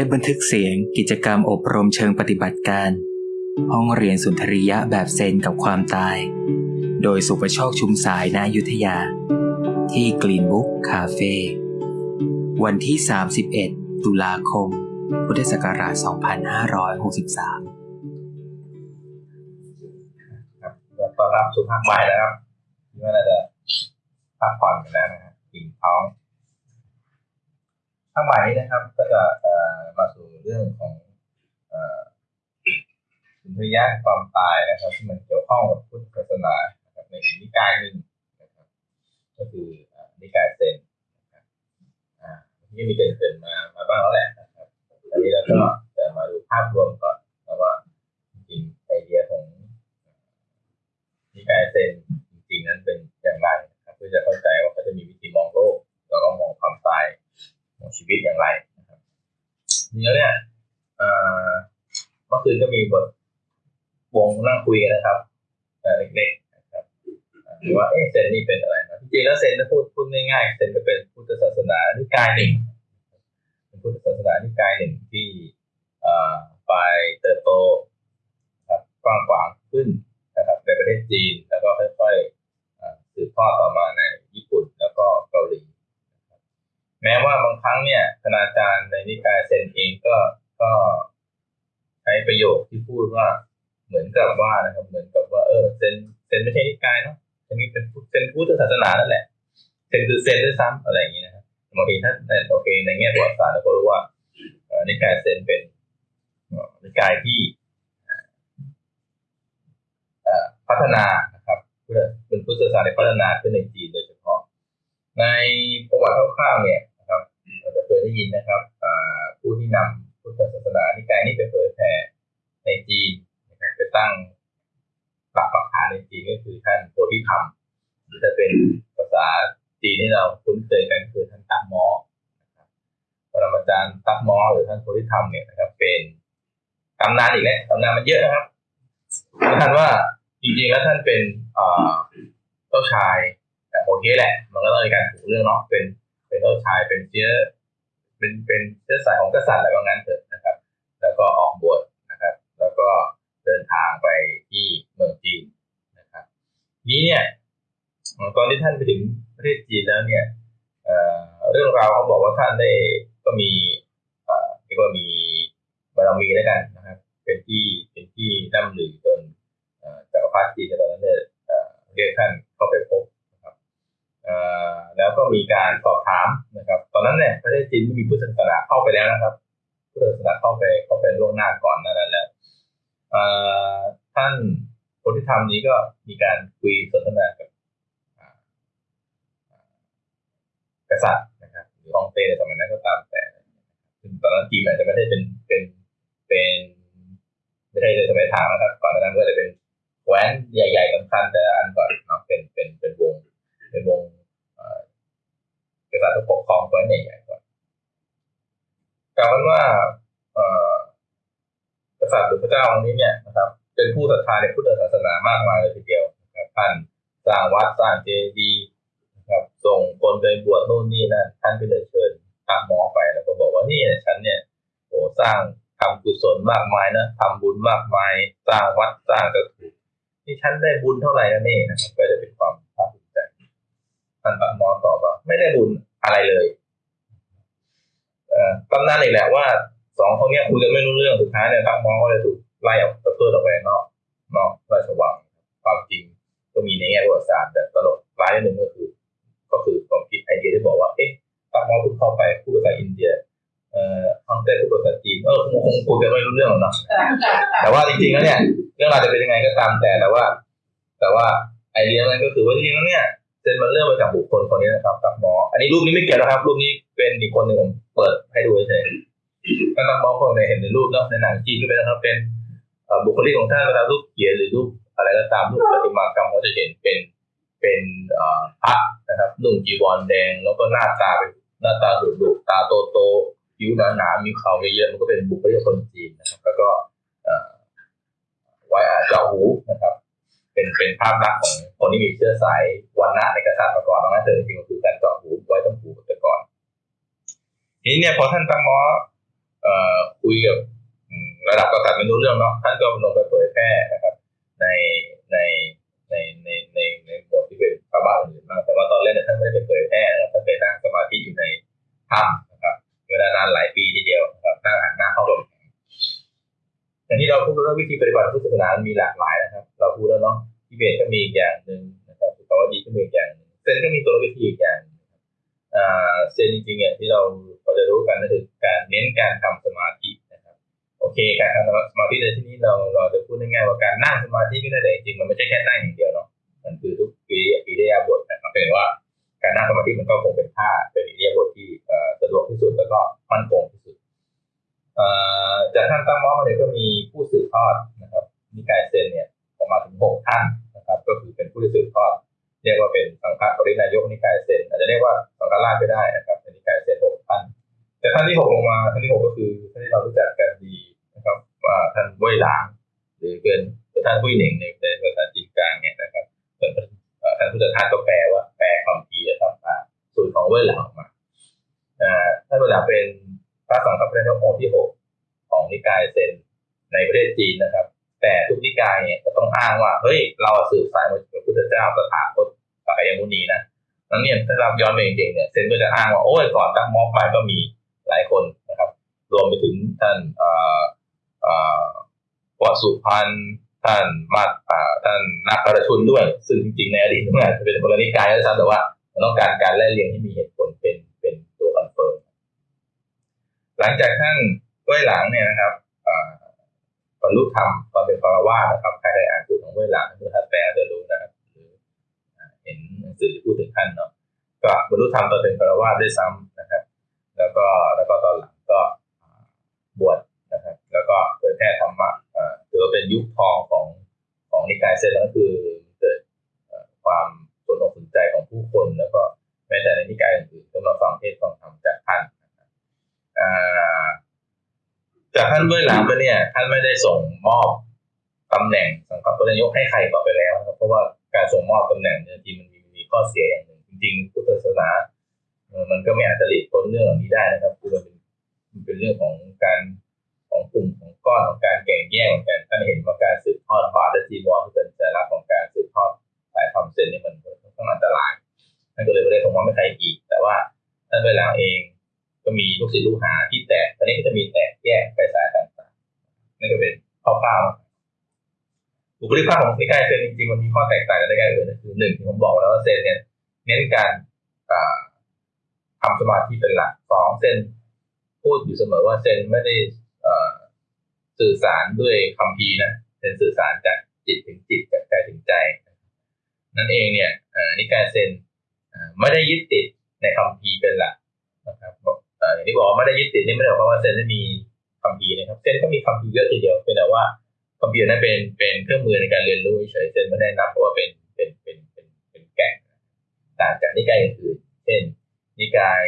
ปบันทึกเสียงกิจกรรมอบรมเชิงปฏิบัติการ ห้องเรียนสุนทรียะแบบเซนกับความตาย โดยสุประโชคชุมสายนายุทธยา ที่กรีนบุ๊กคาเฟ่วันที่ 31 ตุลาคม พุทธศักราช 2563 ครับตอนรับสู่ภาคบ่ายนะครับที่ว่าน่าจะพักผ่อนกันแล้วนะครับอิ่มท้อง ภาคบ่ายนี้นะครับ ก็จะมาสู่เรื่องของสุนทรียะความตายนะครับที่มันเกี่ยวข้องกับพุทธศาสนานะครับในอีกนิกายหนึ่งนะครับ ก็คือนิกายเซนนะครับอ่าที่มีเกินๆมามาบ้างแล้วแหละนะครับอันนี้เราก็จะมาดูภาพรวมก่อนนะว่าจริงไอเดียของนิกายเซนจริงๆนั้นเป็นอย่างไรนะครับเพื่อจะเข้าใจว่าเขาจะมีวิธีมองโลกแล้วก็มองความตาย มองชีวิตอย่างไรนะครับทีนี้เนี่ยเมื่อคืนก็มีบทวงนั่งคุยกันนะครับเอ่อเล็กๆนะครับเอ่อว่าเอ๊ะเซนนี่เป็นอะไรนะจริงๆแล้วเซนถ้าพูดพูดง่ายๆเซนก็เป็นพุทธศาสนานิกายหนึ่งเป็นพุทธศาสนานิกายหนึ่งที่ไปเติบโตครับกว้างขวางขึ้นนะครับในประเทศจีนแล้วก็ค่อยๆสืบทอดต่อมาในญี่ปุ่นแล้วก็เกาหลี แม้ว่าบางครั้งเนี่ยคณาจารย์ในนิกายเซนเองก็ก็ใช้ประโยคที่พูดว่าเหมือนกับว่านะครับ เหมือนกับว่าเออเซนเซนไม่ใช่นิกายเนาะเซนเป็นเซนพุทธศาสนานั่นแหละเซนคือเซนด้วยซ้ำอะไรอย่างนี้นะครับบางทีถ้าโอเคในแง่ประวัติศาสตร์เราก็รู้ว่านิกายเซนเป็นนิกายที่พัฒนานะครับเพื่อเป็นพุทธศาสนาในพัฒนาขึ้นในจีนโดยเฉพาะ ในประวัติคร่าวๆเนี่ย จะเคยได้ยินนะครับผู้ที่นำพุทธศาสนานิกายนี้ไปเผยแผ่ในจีนนะครับไปตั้งหลักปักฐานในจีนก็คือท่านโพธิธรรมหรือถ้าเป็นภาษาจีนที่เราคุ้นเคยกันคือท่านตักมอนะครับปรมาจารย์ตักมอหรือท่านโพธิธรรมเนี่ยนะครับ เป็นตำนานอีกแล้วตำนานมันเยอะนะครับท่านว่าจริงๆแล้วท่านเป็นเอ่อเจ้าชายแต่โอเคแหละ มันก็ต้องมีการถูกเรื่องเนาะเป็นเป็นเจ้าชายเป็นเชื้อ เป็นเป็นเชื้อสายของกษัตริย์อะไรบางนั้นเถอะนะครับ แล้วก็ออกบวชนะครับ แล้วก็เดินทางไปที่เมืองจีนนะครับ นี้เนี่ยตอนที่ท่านไปถึงประเทศจีนแล้วเนี่ยเอ่อเรื่องราวเขาบอกว่าท่านได้ก็มีเอ่อเรียกว่ามีบารมีแล้วกันนะครับ เป็นที่เป็นที่น่ำลือจนเอ่อจักรพรรดิจีนในตอนนั้นเนี่ยเอ่อเรียกท่านเข้าไปพบนะครับเอ่อ แล้วก็มีการสอบถามนะครับ ตอนนั้นเนี่ยประเทศจีนไม่มีพุทธศาสนาเข้าไปแล้วนะครับพุทธศาสนาเข้าไปเข้าไปล่วงหน้าก่อนนั้นแล้วท่านโพธิธรรมนี้ก็มีการคุยสนทนากับกษัตริย์นะครับหรือฮ่องเต้ในสมัยนั้นก็ตามแต่ซึ่งตอนนั้นจีนอาจจะไม่ได้เป็นเป็นเป็นไม่ใช่ในสมัยทางนะครับก่อนหน้านั้นก็จะเป็นแหวนใหญ่ ๆสำคัญแต่อันก่อนเนาะเป็นเป็นเป็นวงเป็นวงเอ่อกษัตริย์ปกครองแหวนใหญ่ๆก่อนกล่าวกันว่าเอ่อกษัตริย์หรือพระ เจ้าองค์นี้เนี่ยนะครับเป็นผู้ศรัทธาในพุทธศาสนามากมายเลยทีเดียวนะครับท่านสร้างวัดสร้างเจดีย์นะครับส่งคนไปบวชโน่นนี่นั่นท่านก็เลยเชิญตามหมอไปแล้วก็บอกว่านี่ฉันเนี่ยโอ้สร้างทำกุศลมากมายนะทำบุญมากมายสร้างวัดสร้างกระถูกนี่ฉันได้บุญเท่าไหร่แล้วนี่นะครับก็จะเป็นความภาคภูมิใจท่านปมอตอบว่าไม่ได้บุญอะไรเลยเอ่อตำนานอีกแหละว่าสองคนนี้คุยกันไม่รู้เรื่องสุดท้ายเนี่ยทักมอก็เลยถูก ไล่ออกประตูออกไปนอกนอกราชวังความจริงก็มีในแง่ประวัติศาสตร์แต่ตลกร้ายนิดหนึ่งก็คือ ก็คือความคิดไอเดียที่บอกว่าเอ๊ะทักมอเพิ่งเข้าไปพูดภาษาอินเดียเอ่อฮ่องเต้พูดภาษาจีนเออคงคงคุยกันไม่รู้เรื่องหรอกเนาะแต่ว่าจริงๆแล้วเนี่ย เรื่องราวจะเป็นยังไงก็ตามแต่แต่ว่า แต่ว่าไอเดียนั้นก็คือว่าจริงๆแล้วเนี่ยเซนมันเริ่มมาจากบุคคลคนนี้นะครับตักหมอ อันนี้รูปนี้ไม่เกี่ยวนะครับ รูปนี้เป็นอีกคนหนึ่งผมเปิดให้ดูเฉยๆก็ตักหมอคนในเห็นในรูปเนาะในหนังจีนก็เป็นนะครับเป็นเอ่อ บุคลิกของท่านเวลารูปเขียนหรือรูปอะไรก็ตามรูปประติมากรรมก็จะเห็นเป็นเป็นพระนะครับนุ่งจีวรแดงแล้วก็หน้าตาเป็นหน้าตาดุดุตาโตโตๆผิวหนาๆมีเขาเยอะๆมันก็เป็นบุคลิกคนจีนนะครับ แล้วก็ไว้อาเจาหูนะครับ เป็นเป็นภาพลักษณ์ของคนที่มีเชื้อสายวันณะในกษัตริย์มาก่อนนะเธอจริงๆก็คือการเจาะหูไว้ต้องหูแต่ก่อนทีนี้เนี่ยพอท่านตั้งหมอเอ่อคุยกับระดับกษัตริย์ไม่รู้เรื่องเนาะ แพร่นะครับในในในในในในหมวดที่เป็นพระบาทอื่นมากแต่ว่าตอนแรกเนี่ยท่านไม่ได้ไปเผยแพร่นะครับท่านไปนั่งสมาธิอยู่ในถ้ำนะครับเวลานานหลายปีทีเดียวนะครับนั่งหันหน้าเข้าลมอย่างที่เราพูดแล้ววิธีปฏิบัติพุทธศาสนามีหลากหลายนะครับ เราพูดแล้วเนาะที่เบสก็มีอีกอย่าง นั่งสมาธิก็ได้แต่จริงๆมันไม่ใช่ ย้อนไปจริงๆเนี่ยเซนก็จะอ้างว่าโอ้ยก่อนตั๊กม้อไปก็มีหลายคนนะครับ รวมไปถึงท่านเอ่อเอ่อวสุพันธุท่านมาท่านนาคารชุนด้วย ซึ่งจริงๆในอดีตเนี่ยจะเป็นคนละนิกายแล้วซ้ำแต่ว่าต้องการการไล่เรียงที่มีเหตุผลเป็นเป็นตัว confirm หลังจากท่านเว่ยหล่างเนี่ยนะครับอ่าบรรลุธรรมตอนเป็นฆราวาสนะครับใครได้อ่านสูตรของเว่ยหล่างหรือท่านแปลจะรู้นะครับหรือเห็นหนังสือที่พูดถึงท่านเนาะ ก็บรรลุธรรมตอนเป็นคารวาด้วยซ้ำนะครับ แล้วก็แล้วก็ตอนหลังก็บวชนะครับ แล้วก็เผยแพร่ธรรมะถือว่าเป็นยุคทองของของนิกายเซนก็คือเกิดความสนอกสนใจของผู้คน แล้วก็แม้แต่ในนิกายอื่นๆก็มาฟังเทศฟังธรรมจากท่านนะครับจากท่านเบื้องหลังไปเนี่ยท่านไม่ได้ส่งมอบตำแหน่งสังกัดตัวนายกให้ใครต่อไปแล้วนะครับเพราะว่าการส่งมอบตำแหน่งเนี่ยจริงมันมีข้อเสียอย่างหนึ่ง ริงพุทธศาสนา มันก็ไม่อาจจะหลีกพ้นเรื่องเหล่านี้ได้นะครับคือมันเป็นมันเป็นเรื่องของการของกลุ่มของก้อนของการแข่งแย่งกันท่านเห็นว่าการสืบทอดบาทและจีวรที่เป็นสัญลักษณ์ของการสืบทอดสายทำเส้นนี่มันค่อนข้างอันตรายท่านก็เลยไม่ได้ส่งมอบให้ใครอีก แต่ว่าท่านเวลาเองก็มีลูกศิษย์ลูกหาที่แตกตอนนี้ก็จะมีแตกแยกไปสายต่างๆนั่นก็เป็นข้อข้าวบุคลิกภาพของนิกายเซนจริงๆมันมีข้อแตกต่างกันในการอื่นก็คือหนึ่งที่ผมบอกแล้วว่าเซนเนี่ย เน้นการทำสมาธิเป็นหลักสองเซนพูดอยู่เสมอว่าเซนไม่ได้สื่อสารด้วยคำพีนะเซนสื่อสารจากจิตถึงจิตจากใจถึงใจ นั่นเองเนี่ยเอ่อนิกายเซนไม่ได้ยึดติดในคำพีเป็นหลักนะครับอย่างที่บอกไม่ได้ยึดติดนี่ไม่ได้หมายความว่าเซนไม่มีคำพีนะครับเซนก็มีคำพีเยอะทีเดียวเป็นแต่ว่าคำพีนั้นเป็นเป็นเครื่องมือในการเรียนรู้เฉยเซนไม่ได้นับว่าเป็นเป็นเป็นเป็นเป็น ต่างจากนิกายอื่นๆเช่น นิกาย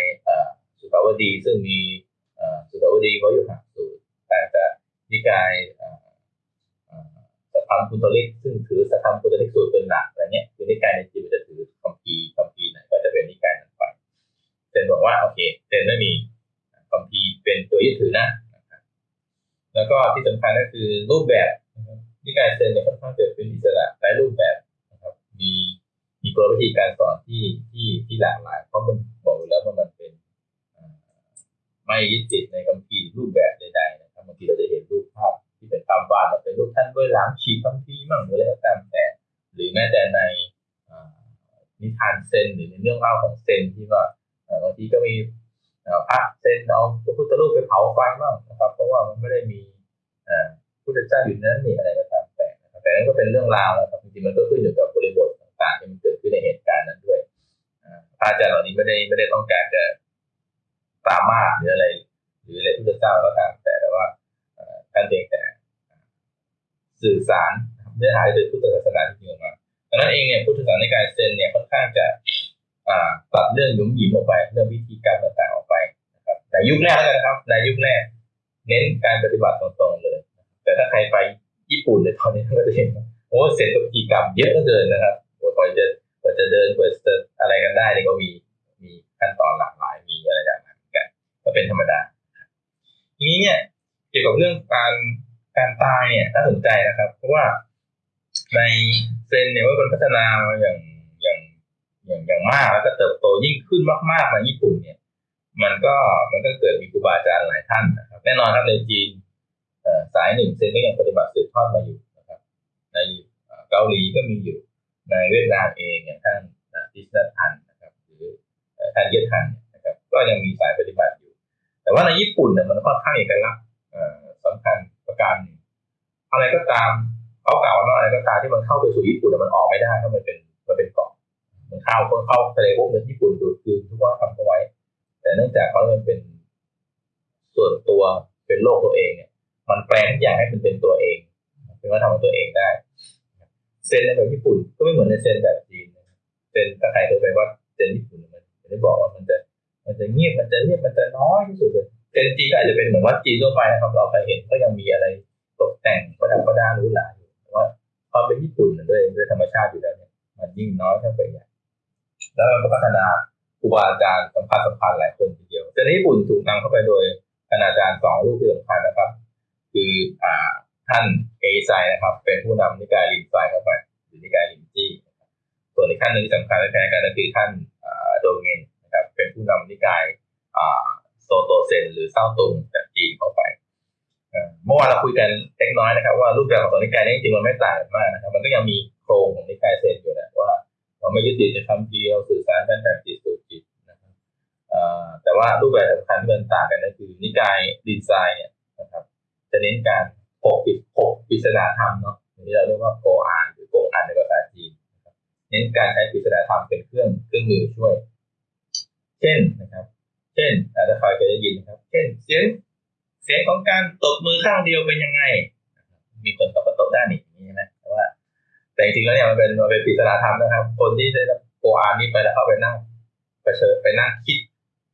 สุตาวดีซึ่งมีสุตาวดีวยุหสูตรแต่จะนิกายสัทธรรมพุทธลิกซึ่งถือสัทธรรมพุทธลิกสูตรเป็นหลักอะไรเงี้ยคือนิกายในจีนมันจะถือคัมภีคัมภีไหนก็จะเป็นนิกายนั้นไปเซนบอกว่าโอเคเซนไม่มีคัมภีเป็นตัวยึดถือนะแล้วก็ที่สำคัญก็คือรูปแบบนิกายเซนเนี่ยค่อนข้างจะเป็นอิสระหลายรูปแบบ มีกลวิธีการสอนที่ที่ที่หลากหลาย เพราะมันบอกแล้วว่ามันเป็นไม่ยึดติดในคำพีร์รูปแบบใดๆนะครับบางทีเราจะเห็นรูปภาพที่เป็นตามบ้านเราเป็นรูปท่านด้วยล้างฉีกคำพีมั่งหรืออะไรก็ตามแต่ หรือแม้แต่ในนิทานเซนหรือในเรื่องเล่าของเซนที่ว่าบางทีก็มีพระเซนเอาพระพุทธรูปไปเผาไฟบ้างนะครับ เพราะว่ามันไม่ได้มีพุทธเจ้าอยู่นั้นนี่อะไรก็ตามแต่แต่นั่นก็เป็นเรื่องราวนะครับจริงๆมันก็ขึ้นอยู่กับบริบทต่างๆที่มันเกิด ขึ้นในเหตุการณ์นั้นด้วยอ่าพระอาจารย์เหล่านี้ไม่ได้ไม่ได้ต้องการจะปรามาสหรืออะไร หรืออะไรพุทธเจ้าก็ตามแต่แต่ว่าท่านเพียงแต่สื่อสารเนื้อหาที่เป็นพุทธศาสนาที่จริงออกมาดังนั้นเองเนี่ยพุทธศาสนาในการเซนเนี่ยค่อนข้างจะตัดเรื่องยุ่มหยิมออกไปเรื่องวิธีการต่างๆออกไปนะครับในยุคแรกแล้วนะครับในยุคแรก เน้นการปฏิบัติตรงๆเลย แต่ถ้าใครไปญี่ปุ่นเลยตอนนี้ก็จะเห็นว่าโอ้เสร็จกับกิจกรรมเยอะเหลือเกินนะครับโอ้กว่าจะ กว่าจะเดินกว่าจะอะไรกันได้เนี่ยก็มีมีขั้นตอนหลากหลายมีอะไรอย่างนั้นเหมือนกันก็เป็นธรรมดาทีนี้เนี่ยเกี่ยวกับเรื่องการการตายเนี่ยน่าสนใจนะครับ เพราะว่าในเซนเนี่ยว่ามันพัฒนามาอย่างอย่างอย่างอย่างมากแล้วก็เติบโตยิ่งขึ้นมากๆในญี่ปุ่นเนี่ย มันก็มันก็เกิดมีครูบาอาจารย์หลายท่านนะครับแน่นอนครับในจีนสายหนึ่งเซนก็ยังปฏิบัติสืบทอดมาอยู่นะครับ ในเกาหลีก็มีอยู่ ในเวียดนามเองอย่างท่านดิสนัทันนะครับหรือท่านเยทันนะครับก็ยังมีสายปฏิบัติอยู่ แต่ว่าในญี่ปุ่นเนี่ยมันค่อนข้างเอกลักษณ์สำคัญประการอะไรก็ตามเขากล่าวว่าอะไรก็ตามที่มันเข้าไปสู่ญี่ปุ่นมันออกไม่ได้เพราะมันเป็นมันเป็นเกาะมันเข้าคนเข้าทะเลพวกนั้ญี่ปุ่นดูดคืนทุกว่าทำเอาไว้ แต่เนื่องจากเขามันเป็นส่วนตัวเป็นโลกตัวเองเนี่ยมันแปลงทุกอย่างให้มันเป็นตัวเอง เป็นว่าทำของตัวเองได้ เซนในแบบญี่ปุ่นก็ไม่เหมือนในเซนแบบจีนเซนถ้าใครเคยไปว่าเซนญี่ปุ่นมันจะได้บอกว่ามันจะมันจะเงียบมันจะเรียบมันจะน้อยที่สุดเลยเซนจีนก็อาจจะเป็นเหมือนวัดจีนทั่วไปนะครับเราไปเห็นก็ยังมีอะไรตกแต่งประดับประดาหรูหราอยู่แต่ว่าความเป็นญี่ปุ่นด้วยด้วยธรรมชาติอยู่แล้วเนี่ยมันยิ่งน้อยขึ้นไปใหญ่แล้วมันก็พัฒนาครูบาอาจารย์สัมพันธ์สัมพันธ์หลายคนทีเดียวแต่ในญี่ปุ่นถูกนำเข้าไปโดยคณาจารย์สองรูปที่สำคัญนะครับ คืออ่า ท่านเอไซนะครับ เป็นผู้นำนิกายลินไซเข้าไปหรือนิกายลินจี้ส่วนอีกท่านหนึ่งสำคัญและแพ้กันก็คือท่านโดเงนนะครับ เป็นผู้นำนิกายโซโตเซน หรือเศร้าตุงจากจีนเข้าไปเมื่อวานเราคุยกันเล็กน้อยนะครับ ว่ารูปแบบของนิกายนี้จริงๆมันไม่ต่างกันมากนะครับ มันก็ยังมีโครงของนิกายเซนอยู่นะว่าเราไม่ยึดติดในคำเดียวสื่อสารกันแบบจิตสู่จิตนะครับแต่ว่ารูปแบบสำคัญที่มันต่างกันก็คือนิกายดีไซน์เนี่ยนะครับ จะเน้นการ ปกปิดปกปริศนาธรรมเนาะอย่างที่เราเรียกว่าโกอานหรือโกอานในภาษาจีนเน้นการใช้ปริศนาธรรมเป็นเครื่องเครื่องมือช่วย เช่นนะครับ เช่นถ้าใครเคยได้ยินนะครับ เช่นเสียงเสียงของการตบมือข้างเดียวเป็นยังไง มีคนตบก็ตบด้านนี้นะแต่ว่า แต่จริงๆแล้วเนี่ยมันเป็นมันเป็นปริศนาธรรมนะครับ คนที่ได้รับโกอานนี้ไปแล้วเข้าไปนั่งไปเชิญไปนั่งคิด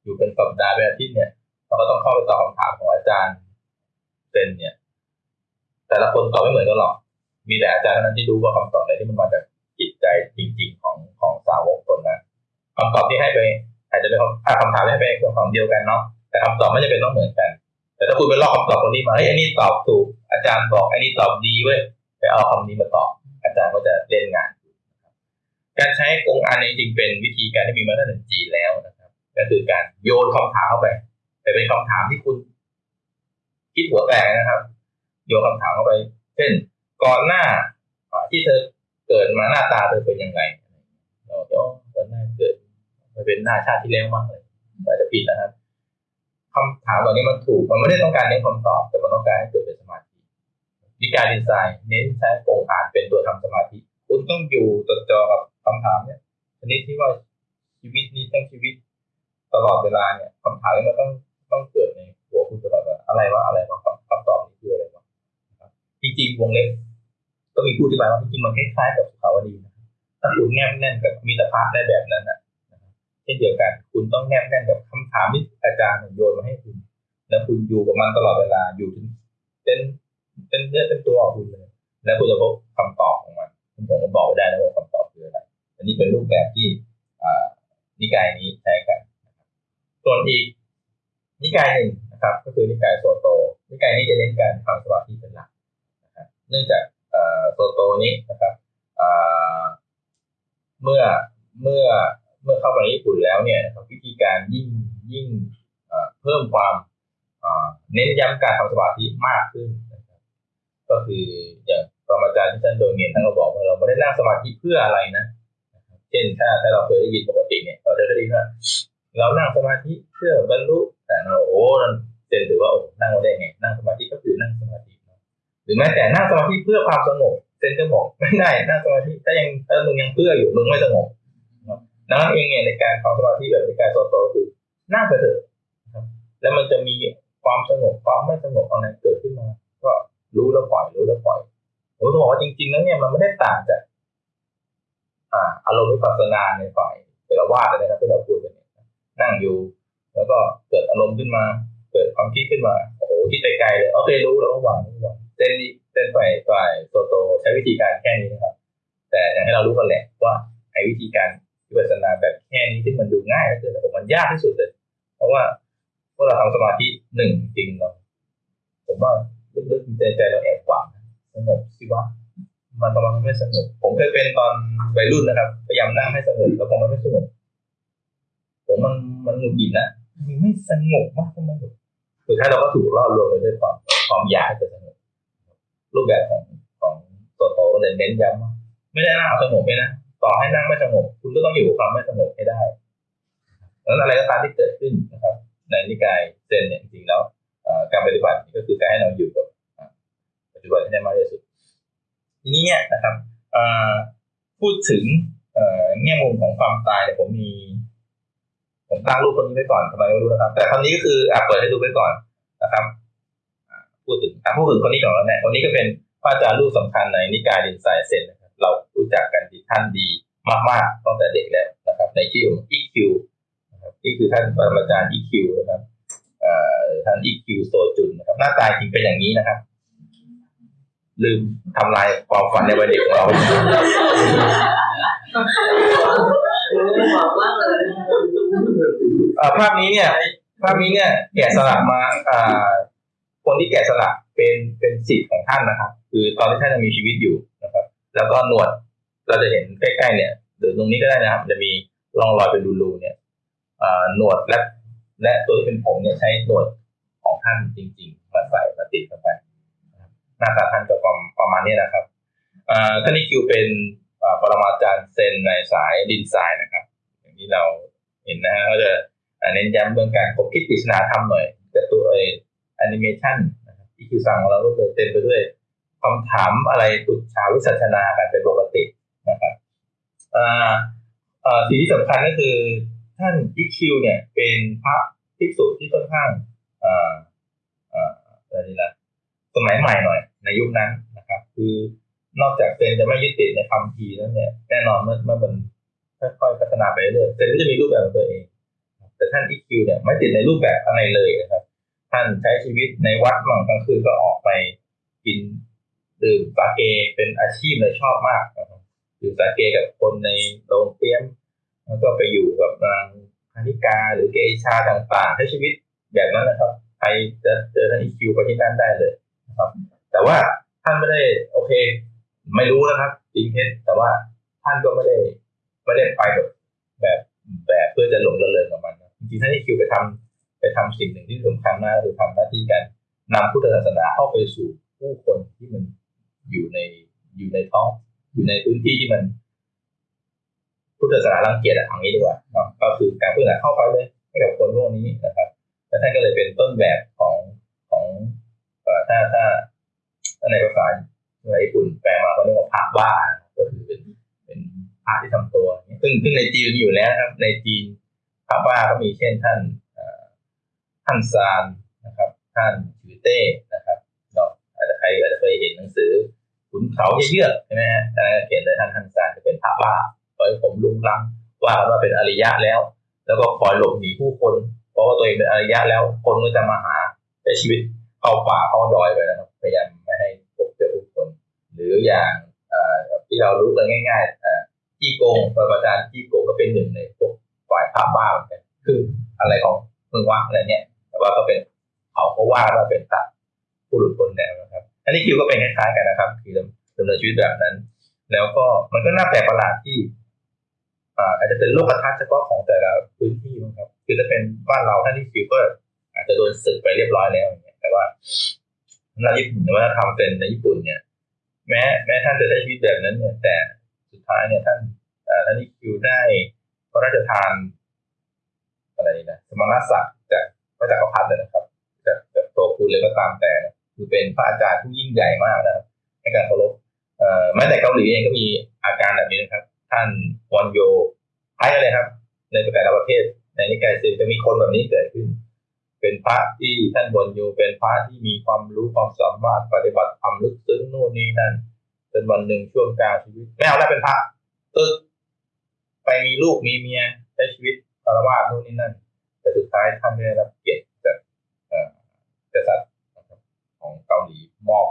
อยู่เป็นสัปดาห์เป็นอาทิตย์เนี่ยเราก็ต้องเข้าไปตอบคำถามของอาจารย์เซนเนี่ย แต่ละคนตอบไม่เหมือนกันหรอก มีแต่อาจารย์เท่านั้นที่รู้ว่าคำตอบไหนที่มันมาจากจิตใจจริง ๆ ของของสาวกคนนั้นคำตอบที่ให้ไป อาจจะเป็นคำถามที่ให้ไปเป็นของเดียวกันเนาะแต่คำตอบไม่จะเป็นต้องเหมือนกัน แต่ถ้าคุณไปลอกคำตอบคนนี้มาเฮ้ยอันนี้ตอบถูกอาจารย์บอกอันนี้ตอบดีเว้ยไปเอาคำนี้มาตอบ อาจารย์ก็จะเล่นงาน การใช้กงอันจริงเป็นวิธีการที่มีมาตรฐานจีนแล้วนะครับ ก็คือการโยนคำถามเข้าไป แต่เป็นคำถามที่คุณคิดหัวแตกนะครับ โยนคำถามเข้าไป เช่น ก่อนหน้าที่เธอเกิดมาหน้าตาเธอเป็นยังไงเราจะก่อนหน้าเกิดมันเป็นหน้าชาติที่แล้วมากเลยอาจจะผิดนะครับคำถามเหล่านี้มันถูก มันไม่ได้ต้องการเน้นคำตอบ แต่มันต้องการให้เกิดเป็นสมาธิวิการดีไซน์เน้นใช้โครงอ่านเป็นตัวทำสมาธิ คุณต้องอยู่จดจ่อกับคำถามเนี่ยชนิดที่ว่าชีวิตนี้ต้องชีวิตตลอดเวลาเนี่ยคำถามมันต้องต้องเกิดในหัวคุณตลอดเวลาอะไรวะอะไรวะคำตอบนี้คืออะไรวะ จริงๆวงเล็บก็มีผู้อธิบายว่าจริงๆมันคล้ายๆกับสุขาวดีนะถ้าคุณแนบแน่นกับมีตภาพได้แบบนั้นอะเช่นเดียวกัน คุณต้องแนบแน่นกับคำถามที่อาจารย์โยนมาให้คุณ แล้วคุณอยู่กับมันตลอดเวลาอยู่ถึงเป็นเป็นเนื้อเป็นตัวของคุณเลย แล้วคุณจะพบคำตอบของมันคุณถึจะบอกได้แล้วว่าคำตอบคืออะไรอันนี้เป็นรูปแบบที่นิกายนี้ใช้กันส่วนอีกนิกายหนึ่งนะครับ ก็คือนิกายโซโต นิกายนี้จะเน้นการทำสมาธิเป็นหลัก เนื่องจากโซโตนี้นะครับเมื่อเมื่อเมื่อเข้าไปญี่ปุ่นแล้วเนี่ยวิธีการยิ่งยิ่งเพิ่มความเน้นย้ำการทำสมาธิมากขึ้นนะครับก็คืออย่างปรมาจารย์ที่ท่านโดยเงินท่านก็บอกว่าเราไม่ได้นั่งสมาธิเพื่ออะไรนะเช่นถ้าถ้าเราเคยได้ยินปกติเนี่ยเราจะได้ยินว่าเรานั่งสมาธิเพื่อบรรลุแต่เราโอ้นั่นเจนถือว่าโอ้นั่งได้ไงนั่งสมาธิก็คือนั่งสมาธิ รือแม้แต่นั่งสมาธิเพื่อความสงบเซนจะบอกไม่ได้นั่งสมาธิถ้ายังถ้ามึงยังเพื่ออยู่มึงไม่สงบนั่นเองเนี่ยในการทำสมาธิแบบในการโซโตคือนั่งไปเถอะแล้วมันจะมีความสงบความไม่สงบอะไรเกิดขึ้นมา ก็รู้แล้วปล่อยรู้แล้วปล่อยผมจะบอกว่าจริงๆแล้วเนี่ยมันไม่ได้ต่างจากอ่าอารมณ์วิปัสสนาในฝ่ายเทรวาสเลยนะครับที่เราพูดกันเนี่ยนั่งอยู่ แล้วก็เกิดอารมณ์ขึ้นมา เกิดความคิดขึ้นมาโอ้โหคิดไกลๆเลยโอเครู้แล้วก็วางวาง เส้นเส้นฝ่ายฝ่ายโซโตใช้วิธีการแค่นี้นะครับ แต่อย่างให้เรารู้กันแหละว่าไอ้วิธีการวิปัสสนาแบบแค่นี้ที่มันดูง่ายก็คือแต่ผมมันยากที่สุดเลย เพราะว่าเมื่อเราทำสมาธิหนึ่งจริงเราผมว่าลึกๆในใจเราแอบหวังสงบสิวะมันทำไมมันไม่สงบผมเคยเป็นตอนวัยรุ่นนะครับพยายามนั่งให้สงบแล้วพอมันไม่สงบผมมันมันหงุดหงิดนะมันไม่สงบมากทำไมสุดท้ายเราก็ถูกล่อลวงไปด้วยความความอยาก รูปแบบของของตัวโตเลยเน้นย้ำว่าไม่ได้นั่งเอาสงบไปนะต่อให้นั่งไม่สงบคุณก็ต้องอยู่กับความไม่สงบให้ได้แล้วอะไรก็ตามที่เกิดขึ้นนะครับ ในนิกายเซนเนี่ยจริงๆแล้วการปฏิบัติก็คือการให้เราอยู่กับปัจจุบันให้ได้มากที่สุด ทีนี้เนี่ยนะครับพูดถึงแง่มุมของความตายเนี่ยผมมีผมตั้งรูปคนนี้ไว้ก่อนทำไมไม่รู้นะครับ แต่คนนี้ก็คืออ่าเปิดให้ดูไว้ก่อนนะครับ พูดถึงอ่าพูดถึงคนนี้ก่อนแล้วเนี่ยคนนี้ก็เป็นพระอาจารย์รูปสำคัญในนิกายดินไซเซนนะครับเรารู้จักกันที่ท่านดีมากๆตั้งแต่เด็กแล้วนะครับ ในชื่อของ EQ นะครับนี่คือท่านปรมาจารย์ EQ นะครับท่าน EQ โซจุนนะครับ หน้าตาจริงเป็นอย่างนี้นะครับ ลืมทำลายความฝันในวัยเด็กของเราภาพนี้เนี่ย ภาพนี้เนี่ยแกะสลักมา คนที่แกะสลักเป็นเป็นสิทธิ์ของท่านนะครับ คือตอนที่ท่านยังมีชีวิตอยู่นะครับ แล้วก็หนวดเราจะเห็นใกล้ๆเนี่ยหรือตรงนี้ก็ได้นะครับ จะมีร่องรอยเป็นรูๆเนี่ยหนวดและและตัวที่เป็นผมเนี่ยใช้หนวดของท่านจริง ๆ มาใส่มาติดเข้าไปหน้าตาท่านก็ประประมาณนี้นะครับท่านนี้คิวเป็นปรมาจารย์เซนในสายดินทรายนะครับ อย่างที่เราเห็นนะฮะก็จะเน้นย้ำเรื่องการคบคิดปริศนาธรรมหน่อยแต่ตัวเอง แอนิเมชันที่คิวสั่งของเราก็เลยเต็มไปด้วยคำถามอะไรตุดชาวิสัชนากันเป็นปกตินะครับสิ่งที่สำคัญก็คือท่านอิคิวเนี่ยเป็นพระภิกษุที่ค่อนข้างอ่าอ่าอะไรนี่ละสมัยใหม่หน่อยในยุคนั้นนะครับ คือนอกจากเซนจะไม่ยึดติดในคำทีแล้วเนี่ยแน่นอนเมื่อเมื่อมันค่อยๆพัฒนาไปเรื่อยเซนก็จะมีรูปแบบของตัวเอง แต่ท่านอิคิวเนี่ยไม่ติดในรูปแบบอะไรเลยนะครับ ท่านใช้ชีวิตในวัดมั่งกลางคืนก็ออกไปกินดื่มสาเกเป็นอาชีพเลยชอบมากนะครับดื่มสาเกกับคนในโรงเตี้ยมแล้วก็ไปอยู่กับนางคณิกาหรือเกชาต่างๆใช้ชีวิตแบบนั้นนะครับใครจะเจอท่านอีคิวไปที่นั่นได้เลยนะครับ แต่ว่าท่านไม่ได้โอเค ไม่รู้นะครับจริงเท็จแต่ว่าท่านก็ไม่ได้ไม่ได้ไปแบบแบบแบบเพื่อจะหลงระเริงกับมันจริงท่านอีคิวไปทำ ไปทำสิ่งหนึ่งที่สำคัญมากคือทำหน้าที่การนำพุทธศาสนาเข้าไปสู่ผู้คนที่มันอยู่ในอยู่ในท้องอยู่ในพื้นที่ที่มัน พุทธศาสนารังเกียจอะทางนี้ดีกว่าเนาะก็คือการพุทธศาสนาเข้าไปเลยให้กับคนพวกนี้นะครับ แล้วท่านก็เลยเป็นต้นแบบของของถ้าถ้าถ้าในภาษาญี่ปุ่นแปลมาเขาเรียกว่าพระบ้าก็คือเป็นเป็นพระที่ทำตัวซึ่งซึ่งในจีนอยู่แล้วครับ ในจีนพระบ้าก็มีเช่นท่าน ท่านซานนะครับ ท่านชือเต้นะครับเนาะอาจจะใครอาจจะเคยเห็นหนังสือขุนเขาเยือกใช่ไหมฮะเขียนโดยท่านท่านซานจะเป็นพระบ้าปล่อยผมลุงลังว่าว่าเป็นอริยะแล้ว แล้วก็คอยหลบหนีผู้คน เพราะว่าตัวเองเป็นอริยะแล้ว คนก็จะมาหาใช้ชีวิตเข้าป่าเข้าดอยไปนะครับพยายามไม่ให้พบเจอผู้คน หรืออย่างที่เรารู้กันง่ายๆจี้โกงปรมาจารย์จี้โกงก็เป็นหนึ่งในพวกฝ่ายภาพบ้าเหมือนกันคืออะไรของมึงวะอะไรเนี้ย ว่าก็เป็นเขาก็ว่าว่าเป็นตัดผู้หลุดพ้นแล้วนะครับ อันนี้คิวก็เป็นคล้ายๆกันนะครับ คือดำเนินชีวิตแบบนั้น แล้วก็มันก็น่าแปลกประหลาดที่อาจจะเป็นโลกทัศน์เฉพาะของแต่ละพื้นที่นะครับ คือถ้าเป็นบ้านเราท่านที่คิวก็อาจจะโดนสึกไปเรียบร้อยแล้วอย่างเงี้ยแต่ว่าในญี่ปุ่นว่าทำเป็นในญี่ปุ่นเนี่ย แม้แม้ท่านจะใช้ชีวิตแบบนั้นเนี่ย แต่สุดท้ายเนี่ยท่านท่านที่คิวได้พระราชทานอะไรนะสมณศักดิ์ พระจักรพรรดินะครับจากจากโตคุณเลยก็ตามแต่ คือเป็นพระอาจารย์ผู้ยิ่งใหญ่มากนะครับในการเคารพแม้แต่เกาหลีเองก็มีอาการแบบนี้นะครับ ท่านวันโยคล้ายเลยครับ ในแต่ละประเทศในนิกายเซนจะมีคนแบบนี้เกิดขึ้น เป็นพระที่ท่านวันโยเป็นพระที่มีความรู้ความสามารถปฏิบัติธรรมลึกซึ้งนู่นนี่นั่นจนวันหนึ่งช่วงกลางชีวิตไม่เอาแล้วเป็นพระตึกไปมีลูกมีเมียใช้ชีวิตคารวะนู่นนี่นั่น แต่สุดท้ายท่านได้รับเกียรติจากกษัตริย์ของเกาหลีมอบ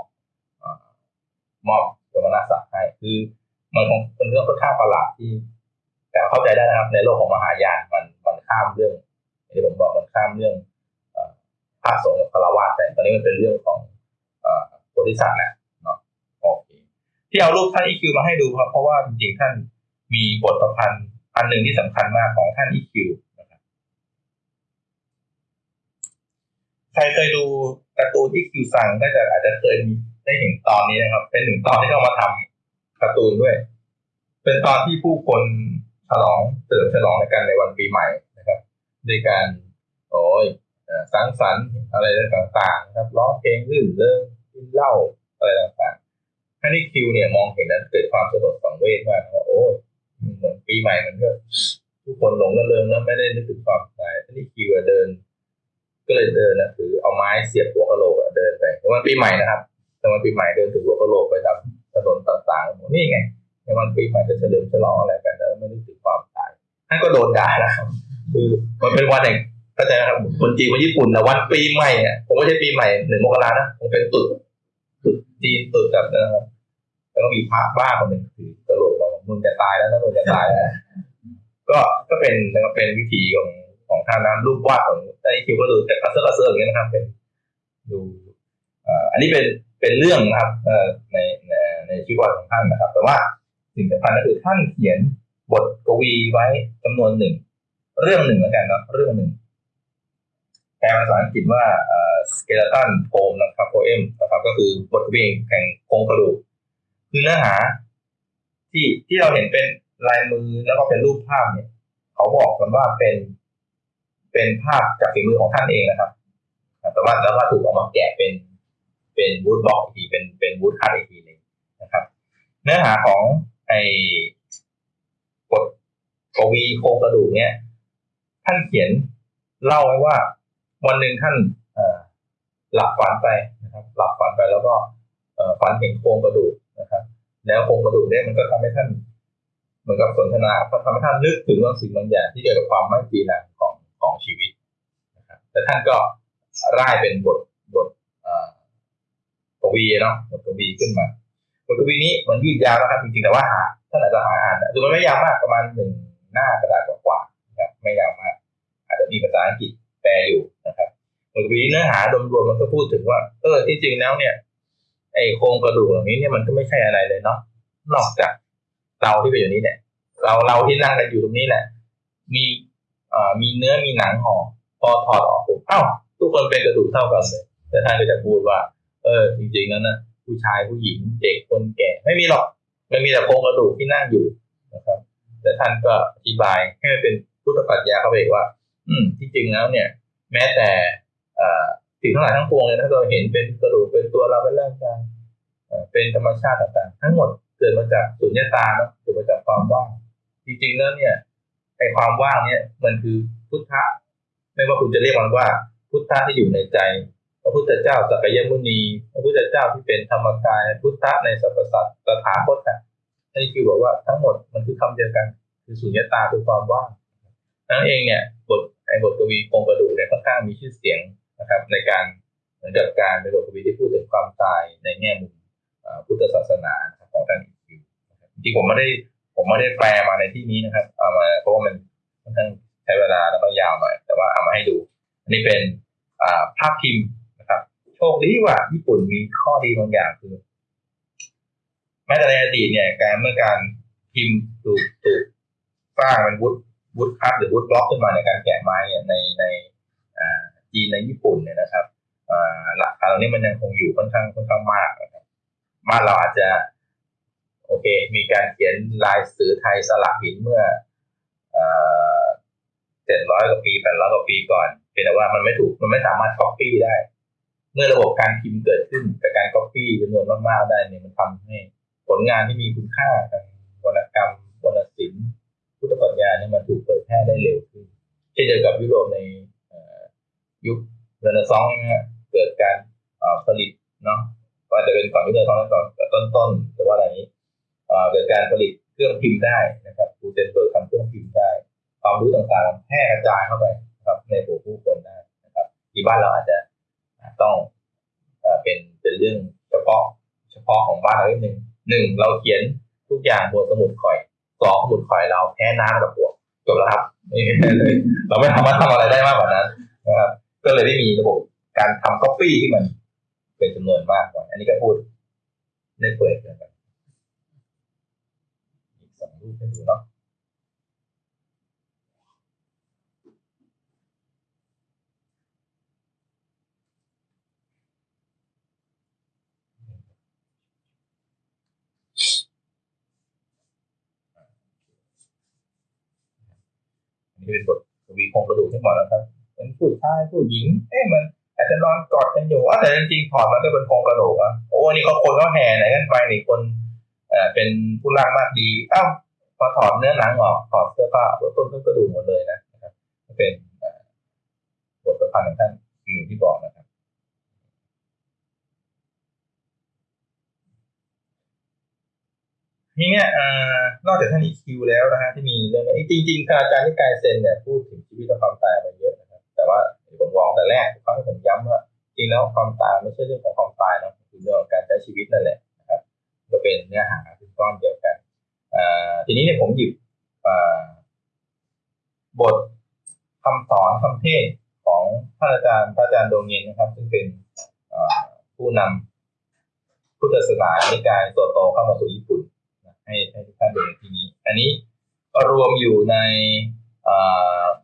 มอบสมณศักดิ์ให้คือมันคงเป็นเรื่องค่อนข้างประหลาดที่ แต่เข้าใจได้นะครับ ในโลกของมหายานมันมันข้ามเรื่องที่ผมบอกมันข้ามเรื่องพระสงฆ์กับคารวะแต่ตอนนี้มันเป็นเรื่องของธิสัตว์แหละเนาะโอเคที่เอารูปท่านอีคิวมาให้ดูครับเพราะว่าจริงๆท่านมีบทประพันธ์อันหนึ่งที่สำคัญมากของท่านอีคิวนะค รับใครเคยดูการ์ตูนอีคิวซังก็จะอาจจะเคยมีได้เห็นตอนนี้นะครับ เป็นหนึ่งตอนที่เขามาทำการ์ตูนด้วย เป็นตอนที่ผู้คนฉลองเฉลิมฉลองในกันในวันปีใหม่นะครับด้วยการโอ้ยสังสรรค์อะไรต่างๆ ครับร้องเพลงรื่นเริงกินเหล้าอะไรต่างๆท่านี่คิวเนี่ยมองเห็นนั้นเกิดความสลดสังเวชมากว่าโอ้ยเหมือนปีใหม่มันก็ทุกคนหลงระเริงแล้วไม่ได้นึกถึงความตายท่านี่คิวเดิน ก็เลยเดินนะถือเอาไม้เสียบหัวกะโหลกเดินไปในวันปีใหม่นะครับในวันปีใหม่เดินถือหัวกะโหลกไปตามถนนต่างๆนี่ไงในวันปีใหม่จะเฉลิมฉลองอะไรกันแล้วไม่ได้ถึงความตายท่านก็โดนด่านะครับคือมันเป็นวันแห่งเข้าใจนะครับคนจีนคนญี่ปุ่นนะวันปีใหม่เนี่ยผมไม่ใช่ปีใหม่หนึ่งมกรานะผมเป็นตรุษตรุษจีนตรุษแบบนะครับแล้วก็มีพระบ้าคนหนึ่งถือกระโหลกเรามึงจะตายแล้วนะมึงจะตายแล้วก็ก็เป็นนะครับเป็นวิธีของ ของท่านนะรูปวาดของไอ้คิวก็ดูแต่กระเซาะกระเซิร์อย่างเงี้ยนะครับเป็นดูอันนี้เป็นเป็นเรื่องนะครับในในในชีวิตประวัติของท่านนะครับ แต่ว่าสิ่งสำคัญก็คือท่านเขียนบทกวีไว้จำนวนหนึ่ง เรื่องหนึ่งแล้วกันเนาะเรื่องหนึ่งแปลภาษาอังกฤษว่าสเกลตันโพมนะครับโพเอมนะครับก็คือบทกวีแห่งโครงกระดูกคือเนื้อหา ที่ที่เราเห็นเป็นลายมือแล้วก็เป็นรูปภาพเนี่ย เขาบอกกันว่าเป็น เป็นภาพจากฝีมือของท่านเองนะครับแต่ว่าแล้วก็ถูกเอามาแกะเป็นเป็นวูดบล็อกอีกทีเป็นเป็นวูดคัตอีกทีหนึ่งนะครับ เนื้อหาของไอ้บทกวีโครงกระดูกเนี่ยท่านเขียนเล่าไว้ว่า วันหนึ่งท่านหลับฝันไปนะครับ หลับฝันไปแล้วก็ฝันเห็นโครงกระดูกนะครับ แล้วโครงกระดูกเนี่ยมันก็ทำให้ท่าน เหมือนกับสนทนาทำให้ท่านนึกถึงบางสิ่งบางอย่างที่เกี่ยวกับความไม่จีรังของของชีวิต นะครับแต่ท่านก็ร่ายเป็นบทบทกวีเนาะบทกวีขึ้นมาบทกวีนี้มันยืดยาวนะครับจริงๆแต่ว่าหาท่านอาจจะหาอ่านนะคือมันไม่ยาวมากประมาณหนึ่งหน้ากระดาษกว่าๆนะครับไม่ยาวมาก อาจจะมีภาษาอังกฤษแปลอยู่นะครับบทกวีเนื้อหาโดยรวมมันก็พูดถึงว่าเออที่จริงแล้วเนี่ยไอโครงกระดูกเหล่านี้เนี่ยมันก็ไม่ใช่อะไรเลยเนาะนอกจากเราที่เป็นอยู่นี้เนี่ยเราเราที่นั่งกันอยู่ตรงนี้แหละมีเอ่อมีเนื้อมีหนังห่อ พอถอดออกปุ๊บเอ้าทุกคนเป็นกระดูกเท่ากันเลยแต่ท่านก็จะพูดว่า เออ จริงๆแล้วนะผู้ชายผู้หญิงเด็กคนแก่ไม่มีหรอกมันมีแต่โครงกระดูกที่นั่งอยู่นะครับ แต่ท่านก็อธิบายให้มันเป็นพุทธปรัชญาเข้าไปอีกว่า อืม ที่จริงแล้วเนี่ย แม้แต่อ่อสิ่งทั้งหลายทั้งปวงเลยนะเราเห็นเป็นกระดูกเป็นตัวเราเป็นร่างกายเอ่อเป็นธรรมชาติต่างๆ ทั้งหมดเกิดมาจากสุญญตาเนาะเกิดมาจากความว่าง จริงๆแล้วเนี่ยไอความว่างเนี่ยมันคือพุทธะ ไม่ว่าคุณจะเรียกมันว่า พุทธะที่อยู่ในใจ พระพุทธเจ้าสักยมุนี พระพุทธเจ้าที่เป็นธรรมกาย พุทธะในสรรพสัตว์ตถาคตอะนี่คือบอกว่าทั้งหมดมันคือคำเดียวกัน คือสุญญตาคือความว่างนั่นเองเนี่ยบทไอ้บทกวีโครงกระดูกเนี่ยค่อนข้างมีชื่อเสียงนะครับ ในการเหมือนกับการเป็นบทกวีที่พูดถึงความตายในแง่มุมพุทธศาสนาของท่านอีคิวนะครับจริงผมไม่ได้ผมไม่ได้แปลมาในที่นี้นะครับเอามาเพราะว่ามันค่อนข้าง ช้เวลาแล้วก็ยาวหน่อย แต่ว่าเอามาให้ดู อันนี้เป็นภาพพิมพ์นะครับ โชคดีว่าญี่ปุ่นมีข้อดีบางอย่างคือ แม้แต่ในอดีตเนี่ย การเมื่อการพิมพ์ถูกถูกสร้างเป็นวุฒวุฒคัตหรือวุฒบล็อกขึ้นมาในการแกะไม้เนี่ยในในจีนในญี่ปุ่นเนี่ยนะครับหลักการเหล่านี้มันยังคงอยู่ค่อนข้างค่อนข้างมากนะครับบ้านเราอาจจะ โอเค มีการเขียนลายสือไทยสลักหินเมื่อ เจ็ดร้อยกว่าปีแปดร้อยกว่าปีก่อนเพียงแต่ว่ามันไม่ถูกมันไม่สามารถก๊อปปี้ได้ เมื่อระบบการพิมพ์เกิดขึ้นกับการก๊อปปี้จำนวนมากๆได้เนี่ยมันทำให้ผลงานที่มีคุณค่าทางวรรณกรรมวรรณศิลป์พุทธปรัชญาเนี่ยมันถูกเผยแพร่ได้เร็วขึ้นเช่นเดียวกับยุโรปในยุคเรเนซองส์นะฮะเกิดการผลิตเนาะก็อาจะเป็นก่อนยุคเรเนซองส์ก่อนต้นๆหรือว่าอะไรนี้เอ่อเกิดการผลิตเครื่องพิมพ์ได้นะครับกูเทนเบิร์กทำเครื่องพิมพ์ได้ ความรู้ต่างๆแพร่กระจายเข้าไปนะครับในหมู่ผู้คนได้นะครับ ที่บ้านเราอาจจะต้องเป็นเป็นเรื่องเฉพาะเฉพาะของบ้านเรานิดนึงหนึ่งเราเขียนทุกอย่างบนสมุดข่อยสองสมุดข่อยเราแพ้น้ำกับปวกจบแล้วครับไม่เลย เราไม่สามารถทำอะไรได้มากกว่านั้นนะครับก็เลยไม่มีระบบการทำก๊อปปี้ที่มันเป็นจำนวนมากกว่าอันนี้ก็พูดเล่นเปิดนะครับอีกสองรูปให้ดูเนาะ เป็นบทกวีคงกระดูกทั้งหมดแล้วครับเป็นผู้ชายผู้หญิง เอ๊ะมันอาจจะนอนกอดกันอยู่อะแต่จริงๆถอดมันก็เป็นโครงกระดูกอะโอ้นี่เขาคนเขาแห่ไหนกันไปนี่คนเอ่อเป็นผู้ร่างมากดีเอ้าพอถอดเนื้อหนังออกถอดเสื้อผ้าต้นต้นกระดูกหมดเลยนะครับเป็นบทประพันธ์ของท่านคิวที่บอกนะครับ ทีเนี้ยนอกจากท่านอีคิวแล้วนะฮะที่มีเรื่องจริงๆอาจารย์ที่กายเซนเนี่ยพูดถึงชีวิตและความตายมาเยอะนะครับแต่ว่าผมบอกแต่แรกเขาให้ผมย้ำว่าจริงแล้วความตายไม่ใช่เรื่องของความตายนะคือเรื่องของการใช้ชีวิตนั่นแหละนะครับก็เป็นเนื้อหาเป็นก้อนเดียวกันทีนี้เนี่ยผมหยิบบทคำสอนคำเทศของท่านอาจารย์พระอาจารย์โดงเงินนะครับ ซึ่งเป็นผู้นำพุทธศาสนาในกายโตโตเข้ามาสู่ญี่ปุ่น ให้ให้ทุกท่านดูในที่นี้ อันนี้รวมอยู่ใน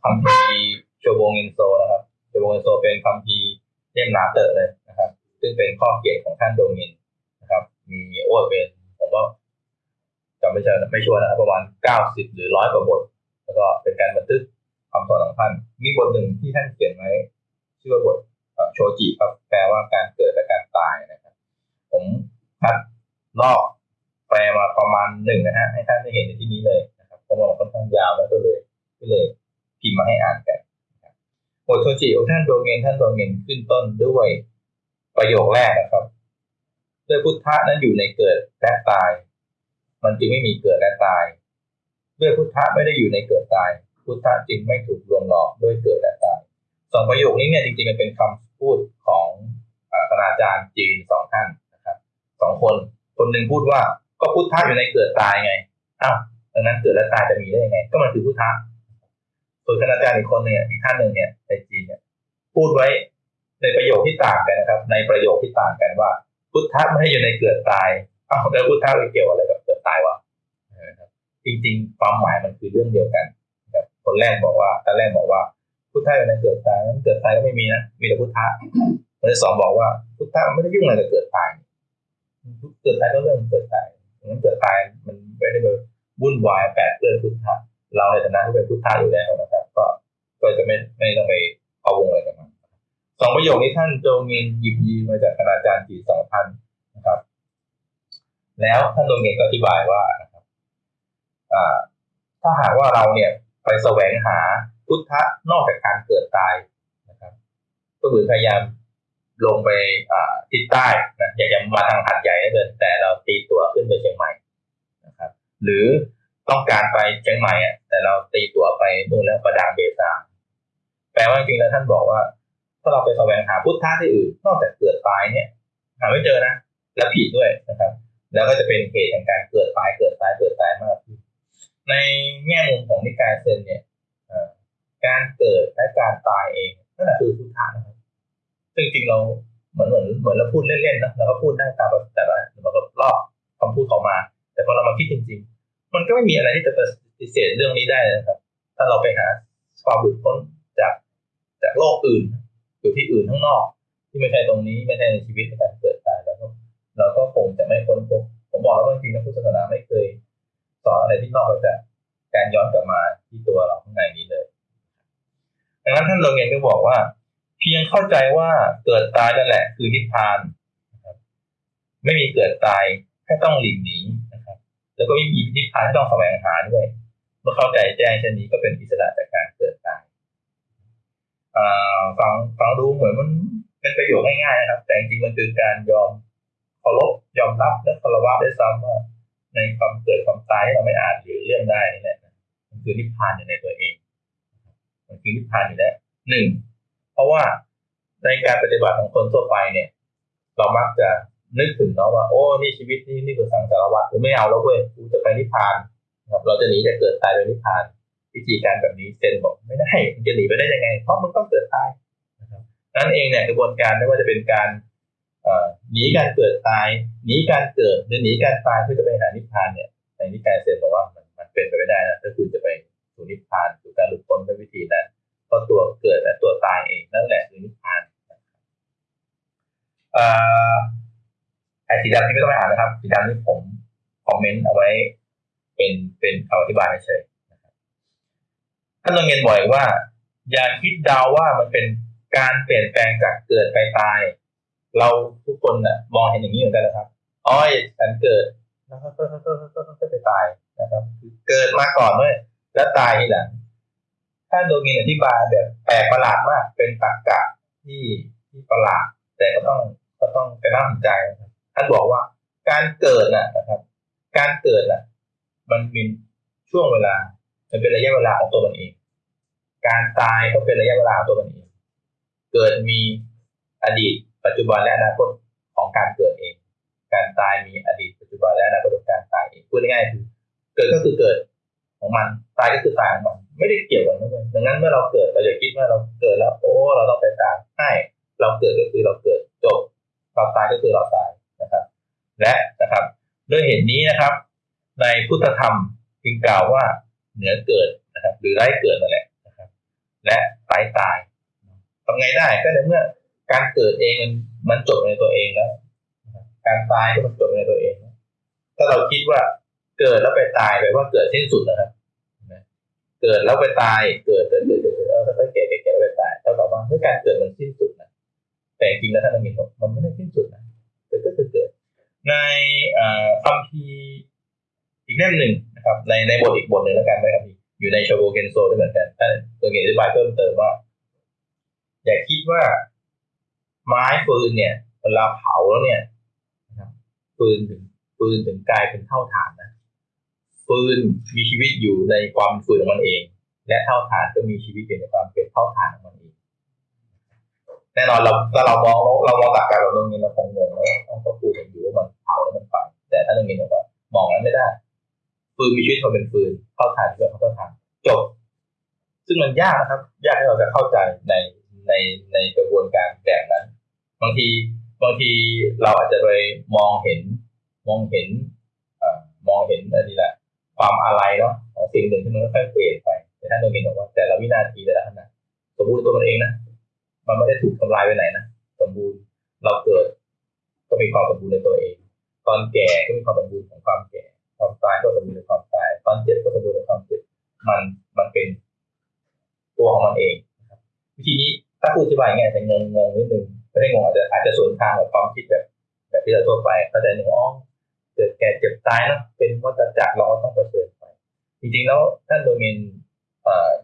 คำพีโชโบงเอนโซนะครับโชโบงเอนโซเป็นคำพีเล่มหนาเตอะเลยนะครับ ซึ่งเป็นข้อเขียนของท่านโดเงินนะครับ มีโอ้เป็นผมว่าจำไม่ใช่ไม่ชัวร์นะครับประมาณเก้าสิบหรือร้อยกว่าบท แล้วก็เป็นการบันทึกคำสอนของท่าน มีบทหนึ่งที่ท่านเขียนไว้ชื่อว่าบทโชจิครับแปลว่าการเกิดและการตายนะครับ ผมคัดลอก แปลมาประมาณหนึ่งนะฮะให้ท่านได้เห็นในที่นี้เลยนะครับเพราะว่าค่อนข้างยาวแล้วก็เลยก็เลยพิมพ์มาให้อ่านกันบทโชจิของท่านโดเงินท่านโดเงินขึ้นต้นด้วยประโยคแรกนะครับด้วยพุทธะนั้นอยู่ในเกิดและตาย มันจึงไม่มีเกิดและตาย ด้วยพุทธะไม่ได้อยู่ในเกิดตาย พุทธะจึงไม่ถูกลวงหลอกด้วยเกิดและตายสองประโยคนี้เนี่ยจริงๆมันเป็นคำพูดของคณาจารย์จีนสองท่านนะครับสองคน คนหนึ่งพูดว่า ก็พุทธะอยู่ในเกิดตายไงอ้าวดังนั้นเกิดและตายจะมีได้ยังไง ก็มันคือพุทธะส่วนคณาจารย์อีกคนเนี่ยอีกท่านหนึ่งเนี่ยในจีนเนี่ยพูดไว้ในประโยคที่ต่างกันนะครับ ในประโยคที่ต่างกันว่า พุทธะไม่ให้อยู่ในเกิดตายอ้าวแล้วพุทธะไปเกี่ยวอะไรกับเกิดตายวะจริงๆ ความหมายมันคือเรื่องเดียวกันครับคนแรกบอกว่าตอนแรกบอกว่า พุทธะอยู่ในเกิดตายนั้นเกิดตายก็ไม่มีนะมีแต่พุทธะคนที่สองบอกว่าพุทธะไม่ได้ยุ่งอะไรกับเกิดตายเกิดตายก็เรื่องเกิดตาย นั้นเกิดตายมันไม่ได้มาวุ่นวายแปดเปื้อนพุทธะเราในฐานะที่เป็นพุทธะอยู่แล้วนะครับ ก็ก็จะไม่ไม่ต้องไปเอาวงอะไรกับมันสองประโยคนี้ท่านโจเงินหยิบยืมมาจากคณาจารย์จีสองพันนะครับ แล้วท่านโจเงินก็อธิบายว่านะครับถ้าหากว่าเราเนี่ยไปแสวงหาพุทธะนอกจากการเกิดตายนะครับ ก็คือพยายาม ลงไปทิศใต้นะอยากจะมาทางหัดใหญ่เกินแต่เราตีตัวขึ้นไปเชียงใหม่นะครับ หรือต้องการไปเชียงใหม่อะแต่เราตีตัวไปนู่นแล้วประดางเบซาแปลว่าจริงๆแล้วท่านบอกว่า ถ้าเราไปแสวงหาพุทธะที่อื่นนอกจากเกิดตายเนี่ย หาไม่เจอนะแล้วผิดด้วยนะครับ แล้วก็จะเป็นเหตุแห่งการเกิดตายเกิดตายเกิดตายมากขึ้นในแง่มุมของนิกายเซนเนี่ยการเกิดและการตายเองนั่นแหละคือพุทธะนะครับ ซึ่งจริงเราเหมือนเหมือนเหมือนเราพูดเล่นๆนะเราก็พูดได้ตามแต่ละมันก็ลอกคำพูดเขามา แต่พอเรามาคิดจริง ๆ มันก็ไม่มีอะไรที่จะปฏิเสธเรื่องนี้ได้นะครับ ถ้าเราไปหาความหลุดพ้นจากจากโลกอื่นอยู่ที่อื่นข้างนอก ที่ไม่ใช่ตรงนี้ไม่ใช่ในชีวิตในการเกิดตายแล้วก็เราก็คงจะไม่พ้นพบผมบอกแล้วว่าจริงๆพุทธศาสนาไม่เคยสอนอะไรที่นอกไปจากการย้อนกลับมาที่ตัวเราข้างในนี้เลยดังนั้นท่านโรงเรียนก็บอกว่า พียงเข้าใจว่าเกิดตายนั่นแหละ คือนิพพานนะครับไม่มีเกิดตายแค่ต้องหลีกหนีนะครับ แล้วก็ไม่มีนิพพานที่ต้องแสวงหาด้วย เมื่อเข้าใจแจ้งเช่นนี้ก็เป็นอิสระจากการเกิดตายฟังฟังดูเหมือนมันเป็นประโยชน์ง่ายๆนะครับ แต่จริงมันคือการยอมเคารพยอมรับและคารวะได้ซ้ำว่าในความเกิดความตายที่เราไม่อาจหรือเรื่องได้นี่แหละมันคือนิพพานอยู่ในตัวเองมันคือนิพพานอยู่แล้วหนึ่ง เพราะว่าในการปฏิบัติของคนทั่วไปเนี่ย เรามักจะนึกถึงเนาะว่าโอ้นี่ชีวิตนี่นี่คือสังสารวัฏกูไม่เอาแล้วเว้ยกูจะไปนิพพานครับเราจะหนีจะเกิดตายไปนิพพาน วิธีการแบบนี้เซนบอกไม่ได้จะหนีไปได้ยังไง เพราะมันต้องเกิดตายนะครับนั่นเองเนี่ยกระบวนการไม่ว่าจะเป็นการหนีการเกิดตายหนีการเกิดหรือหนีการตายเพื่อจะไปหานิพพานเนี่ยในนิกายเซนบอกว่ามันมันเป็นไปไม่ได้นะก็คือจะไปสู่นิพพานสู่การหลุดพ้นด้วยวิธีนั้น ราะตัวเกิดและตัวตายเองนั่นแหละคือนิพพานออไอ้สีดำที่ไม่ต้องไปอ่านนะครับสีดำที่ผมคอมเมนต์เอาไว้ เป็นเป็นคำอธิบายเฉยท่านลงเงินบ่อยว่า อย่าคิดเดาวว่ามันเป็นการเปลี่ยนแปลงจากเกิดไปตาย เราทุกคนน่ะ มองเห็นอย่างนี้เหมือนกันนะครับอ้อยฉันเกิดแล้วก็ก็ไปตายนะครับ เกิดมาก่อนเลยแล้วตายทีหลัง ท่าโดเงินอธิบายแบบแปลกประหลาดมาก เป็นตรรกะที่ที่ประหลาด แต่ก็ต้องก็ต้องกระน่าสนใจนะครับท่านบอกว่าการเกิดน่ะนะครับ การเกิดน่ะ มันเป็นช่วงเวลา มันเป็นระยะเวลาของตัวมันเอง การตายก็เป็นระยะเวลาของตัวมันเอง เกิดมีอดีต ปัจจุบันและอนาคตของการเกิดเอง การตายมีอดีต ปัจจุบันและอนาคตของการตายเองพูดง่ายๆคือเกิดก็คือเกิด ของมัน ตายก็คือตายของมัน ไม่ได้เกี่ยวกันเลยดังนั้นเมื่อเราเกิดเราอย่าคิดว่าเราเกิดแล้วโอ้เราต้องไปตายใช่เราเกิดก็คือเราเกิดจบเราตายก็คือเราตายนะครับ และนะครับด้วยเหตุนี้นะครับ ในพุทธธรรมจึงกล่าวว่าเหนือเกิดนะครับ หรือไร้เกิดนั่นแหละนะครับ และไร้ตายทำไงได้ก็ในเมื่อการเกิดเองมันมันจบในตัวเองแล้วการตายก็มันจบในตัวเองถ้าเราคิดว่าเกิดแล้วไปตายแปลว่าเกิดสิ้นสุดนะครับ เกิดแล้วไปตาย เกิดเกิดเกิดเกิดเออถ้าไปแก่แก่แก่แล้วไปตายเท่ากับว่าเมื่อการเกิดมันสิ้นสุดนะแต่จริงแล้วท่านนักเรีนบอกมันไม่ได้สิ้นสุดนะเกิดก็คือเกิด ในคัมภีร์อีกเล่มหนึ่งนะครับ ในในบทอีกบทหนึ่งแล้วกันนะครับอยู่ในชโบเกนโซด้วยเหมือนกันท่านตัวเกอธิบายเพิ่มเติมว่า อย่าคิดว่าไม้ฟืนเนี่ยเวลาเผาแล้วเนี่ยนะครับฟืนถึงฟืนถึงกลายเป็นเท่าฐานนะ ฟืนมีชีวิตอยู่ในความฟืนของมันเอง และเท่าฐานก็มีชีวิตอยู่ในความเป็นเท่าฐานของมันเองแน่นอนเราถ้าเรามองเรามองตากการเราตรงนี้เราคงงงแล้วต้องก็พูดอยู่ว่ามันเผาแล้วมันฝังแต่ถ้าตรงนี้เราก็มองนั้นไม่ได้ฟืนมีชีวิตมันเป็นฟืนเท่าฐานก็เท่าฐานจบ ซึ่งมันยากนะครับ ยากให้เราจะเข้าใจในในในกระบวนการแบบนั้น บางทีบางทีเราอาจจะไปมองเห็น มองเห็นอมองเห็นอะไรนี่แหละ ความอะไรเนาะของสิ่งหนึ่งที่มันค่อยเปลี่ยนไปแต่ท่านต้องเห็นบอกว่าแต่ละวินาทีแต่ละขณะสมบูรณ์ตัวมันเองนะมันไม่ได้ถูกทำลายไปไหนนะสมบูรณ์เราเกิด ก็มีความสมบูรณ์ในตัวเอง ตอนแก่ก็มีความสมบูรณ์ของความแก่ความตายก็สมบูรณ์ในความตาย ตอนเจ็บก็สมบูรณ์ในความเจ็บมันมันเป็นตัวของมันเองวิธีนี้ถ้าพูดอธิบายง่ายจะงงงนิดนึงไม่ได้งงอาจจะอาจจะสวนทางกับความคิดแบบ แบบที่เราทั่วไปเข้าใจหนึ่งอ๋อ เกิดแก่เจ็บตายนะเป็นวัฏจักรเราก็ต้องเผชิญไป จริงๆแล้วท่านโดเมน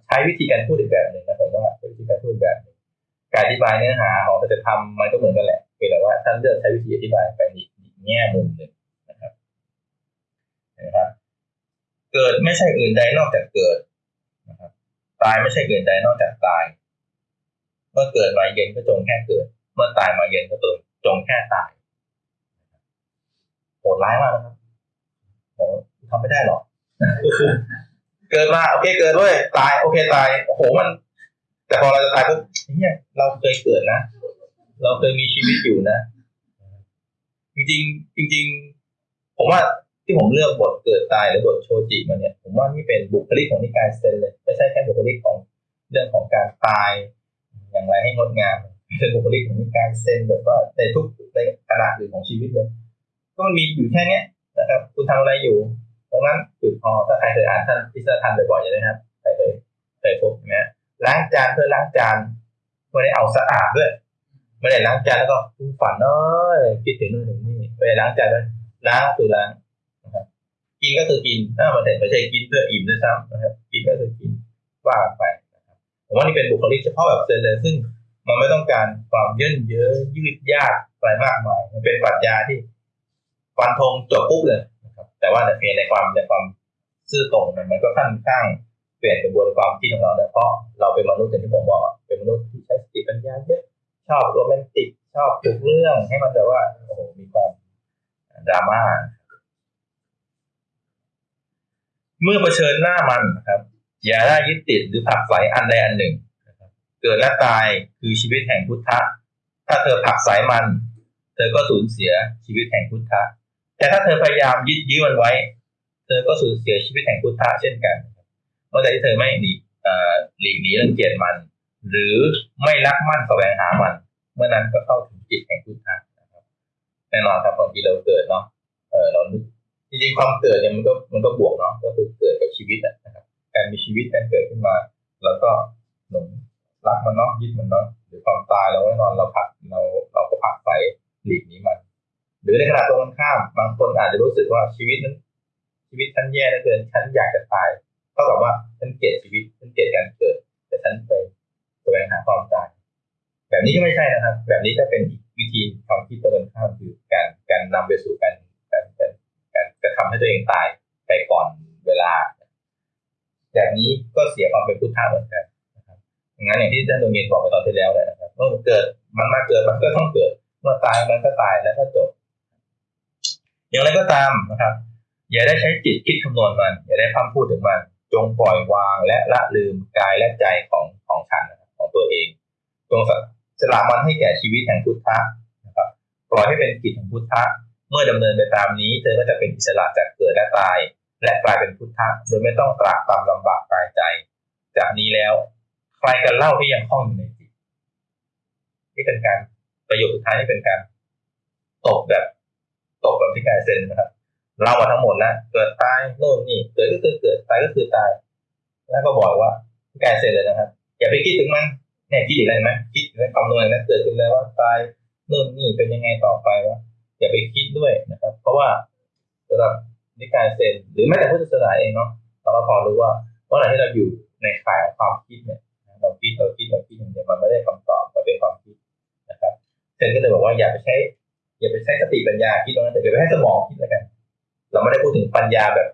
ใช้วิธีการพูดอีกแบบหนึ่งนะผมว่าวิธีการพูดแบบหนึ่งการอธิบายเนื้อหาของจะทำมันก็เหมือนกันแหละเพียงแต่ว่าท่านเลือกใช้วิธีอธิบายไปอีกแง่มุมหนึ่งนะครับนะครับ เกิดไม่ใช่อื่นใดนอกจากเกิดนะครับตายไม่ใช่อื่นใดนอกจากตาย เมื่อเกิดมาเย็นก็จงแค่เกิด เมื่อตายมาเย็นก็จงจงแค่ตาย โหดร้ายมากนะครับโหทำไม่ได้หรอกเกิดมาโอเคเกิดด้วยตายโอเคตายโอ้โหมัน แต่พอเราจะตายปุ๊บเนี่ยเราเคยเกิดนะเราเคยมีชีวิตอยู่นะ จริงจริงๆผมว่าที่ผมเลือกบทเกิดตายหรือบทโชจิมาเนี่ย ผมว่านี่เป็นบุคลิกของนิกายเซนเลย ไม่ใช่แค่บุคลิกของเรื่องของการตาย อย่างไรให้งดงามเป็นบุคลิกของนิกายเซนแบบว่าในทุกในขณะอื่นของชีวิตเลย ก็มีอยู่แค่เนี้ยนะครับ คุณทำอะไรอยู่ ตรงนั้นจุดพอถ้าใครเคยอ่านท่านพิสทันบ่อยๆอย่างนี้ครับใครเคยเคยพบนะล้างจานเพื่อล้างจานไม่ได้เอาสะอาดด้วยไม่ได้ล้างจานแล้วก็ฝันเอ้ยคิดถึงนู่นถึงนี่ไม่ได้ล้างจานเลยล้างคือล้างนะครับกินก็คือกินถ้ามันไม่ใช่กินเพื่ออิ่มด้วยซ้ำนะครับกินก็คือกินว่าไปนะครับผมว่านี่เป็นบุคลิกเฉพาะแบบเซนเลยซึ่งมันไม่ต้องการความเย่นเยอะยืดยากอะไรมากมายมันเป็นปรัชญาที่ ฟันธงจบปุ๊บเลยนะครับ แต่ว่าในในความในความซื่อตรงมันก็ขั้นข้างเปลี่ยนกระบวนความคิดของเราเนี่ยเพราะเราเป็นมนุษย์อย่างที่ผมบอกเป็นมนุษย์ที่ใช้สติปัญญาเยอะชอบโรแมนติกชอบปลุกเรื่องให้มันแบบว่าโอ้โหมีความดราม่าเมื่อเผชิญหน้ามันนะครับ อย่าได้ยึดติดหรือผักใสอันใดอันหนึ่งเกิดและตายคือชีวิตแห่งพุทธะ ถ้าเธอผักใสมัน เธอก็สูญเสียชีวิตแห่งพุทธะ แต่ถ้าเธอพยายามยึดยื้อมันไว้ เธอก็สูญเสียชีวิตแห่งพุทธะเช่นกันเมื่อใดที่เธอไม่หนีหลีกหนีรังเกียจมัน หรือไม่รักมั่นแสวงหามัน เมื่อนั้นก็เข้าถึงจิตแห่งพุทธะนะครับแน่นอนครับบางทีเราเกิดเนาะเออเราจริงๆความเกิดเนี่ยมันก็มันก็บวกเนาะก็คือเกิดกับชีวิตนะครับการมีชีวิตการเกิดขึ้นมา แล้วก็หลงรักมันเนาะยึดมันเนาะหรือความตายเราแน่นอนเราผักเราเราก็ผักใส่หลีกหนีมัน หรือในขณะตรงกันข้ามบางคนอาจจะรู้สึกว่าชีวิตนั้น ชีวิตฉันแย่เหลือเกินฉันอยากจะตายเท่ากับว่าฉันเกลียดชีวิตฉันเกลียดการเกิด แต่ฉันไปแสวงหาความตายแบบนี้ก็ไม่ใช่นะครับ แบบนี้ก็เป็นอีกวิธีความคิดตรงกันข้ามคือการการนำไปสู่การการการการะทำให้ตัวเองตายไปก่อนเวลา แบบนี้ก็เสียความเป็นพุทธะเหมือนกันนะครับงั้นอย่างที่ท่านดวงเงินบอกไปตอนที่แล้วเลยนะครับเมื่อเกิดมันมาเกิดมันก็ต้องเกิด เมื่อตายมันก็ตายแล้วก็จบ อย่างไรก็ตามนะครับ อย่าได้ใช้จิตคิดคำนวณมัน อย่าได้พัฒพูดถึงมัน จงปล่อยวางและละลืมกายและใจของของฉันของตัวเอง จงสละมันให้แก่ชีวิตแห่งพุทธะนะครับ ปล่อยให้เป็นกิจของพุทธะ เมื่อดำเนินไปตามนี้ เธอก็จะเป็นอิสระจากเกิดและตาย และกลายเป็นพุทธะ โดยไม่ต้องตรากตามลำบากกายใจ จากนี้แล้วใครกันเล่าที่ยังคล้องอยู่ในจิตที่เป็นการประโยชน์สุดท้ายที่เป็นการตกแบบ ตกแบบที่กายเซนนะครับเรามาทั้งหมดแล้วเกิดตายโน่นนี่เกิดก็คือเกิดตายก็คือตาย แล้วก็บอกว่าแกเสร็จเลยนะครับอย่าไปคิดถึงมันเนี่ยคิดอะไรไหมคิดในคำนวณนั้นเกิดขึ้นแล้วว่าตายโน่นนี่เป็นยังไงต่อไปวะอย่าไปคิดด้วยนะครับ เพราะว่าสำหรับนิกายเซนหรือแม้แต่พุทธศาสนาเองเนาะเราก็พอรู้ว่าเมื่อไหร่ที่เราอยู่ในข่ายความคิดเนี่ยเราคิดเราคิดเราคิดอย่างเดียวมันไม่ได้คำตอบมันเป็นความคิดนะครับเซนก็เลยบอกว่าอย่าไปใช้ อย่าไปใช้สติปัญญาคิดตรงนั้นแต่อย่าไปให้สมองคิดแล้วกัน เราไม่ได้พูดถึงปัญญาแบบ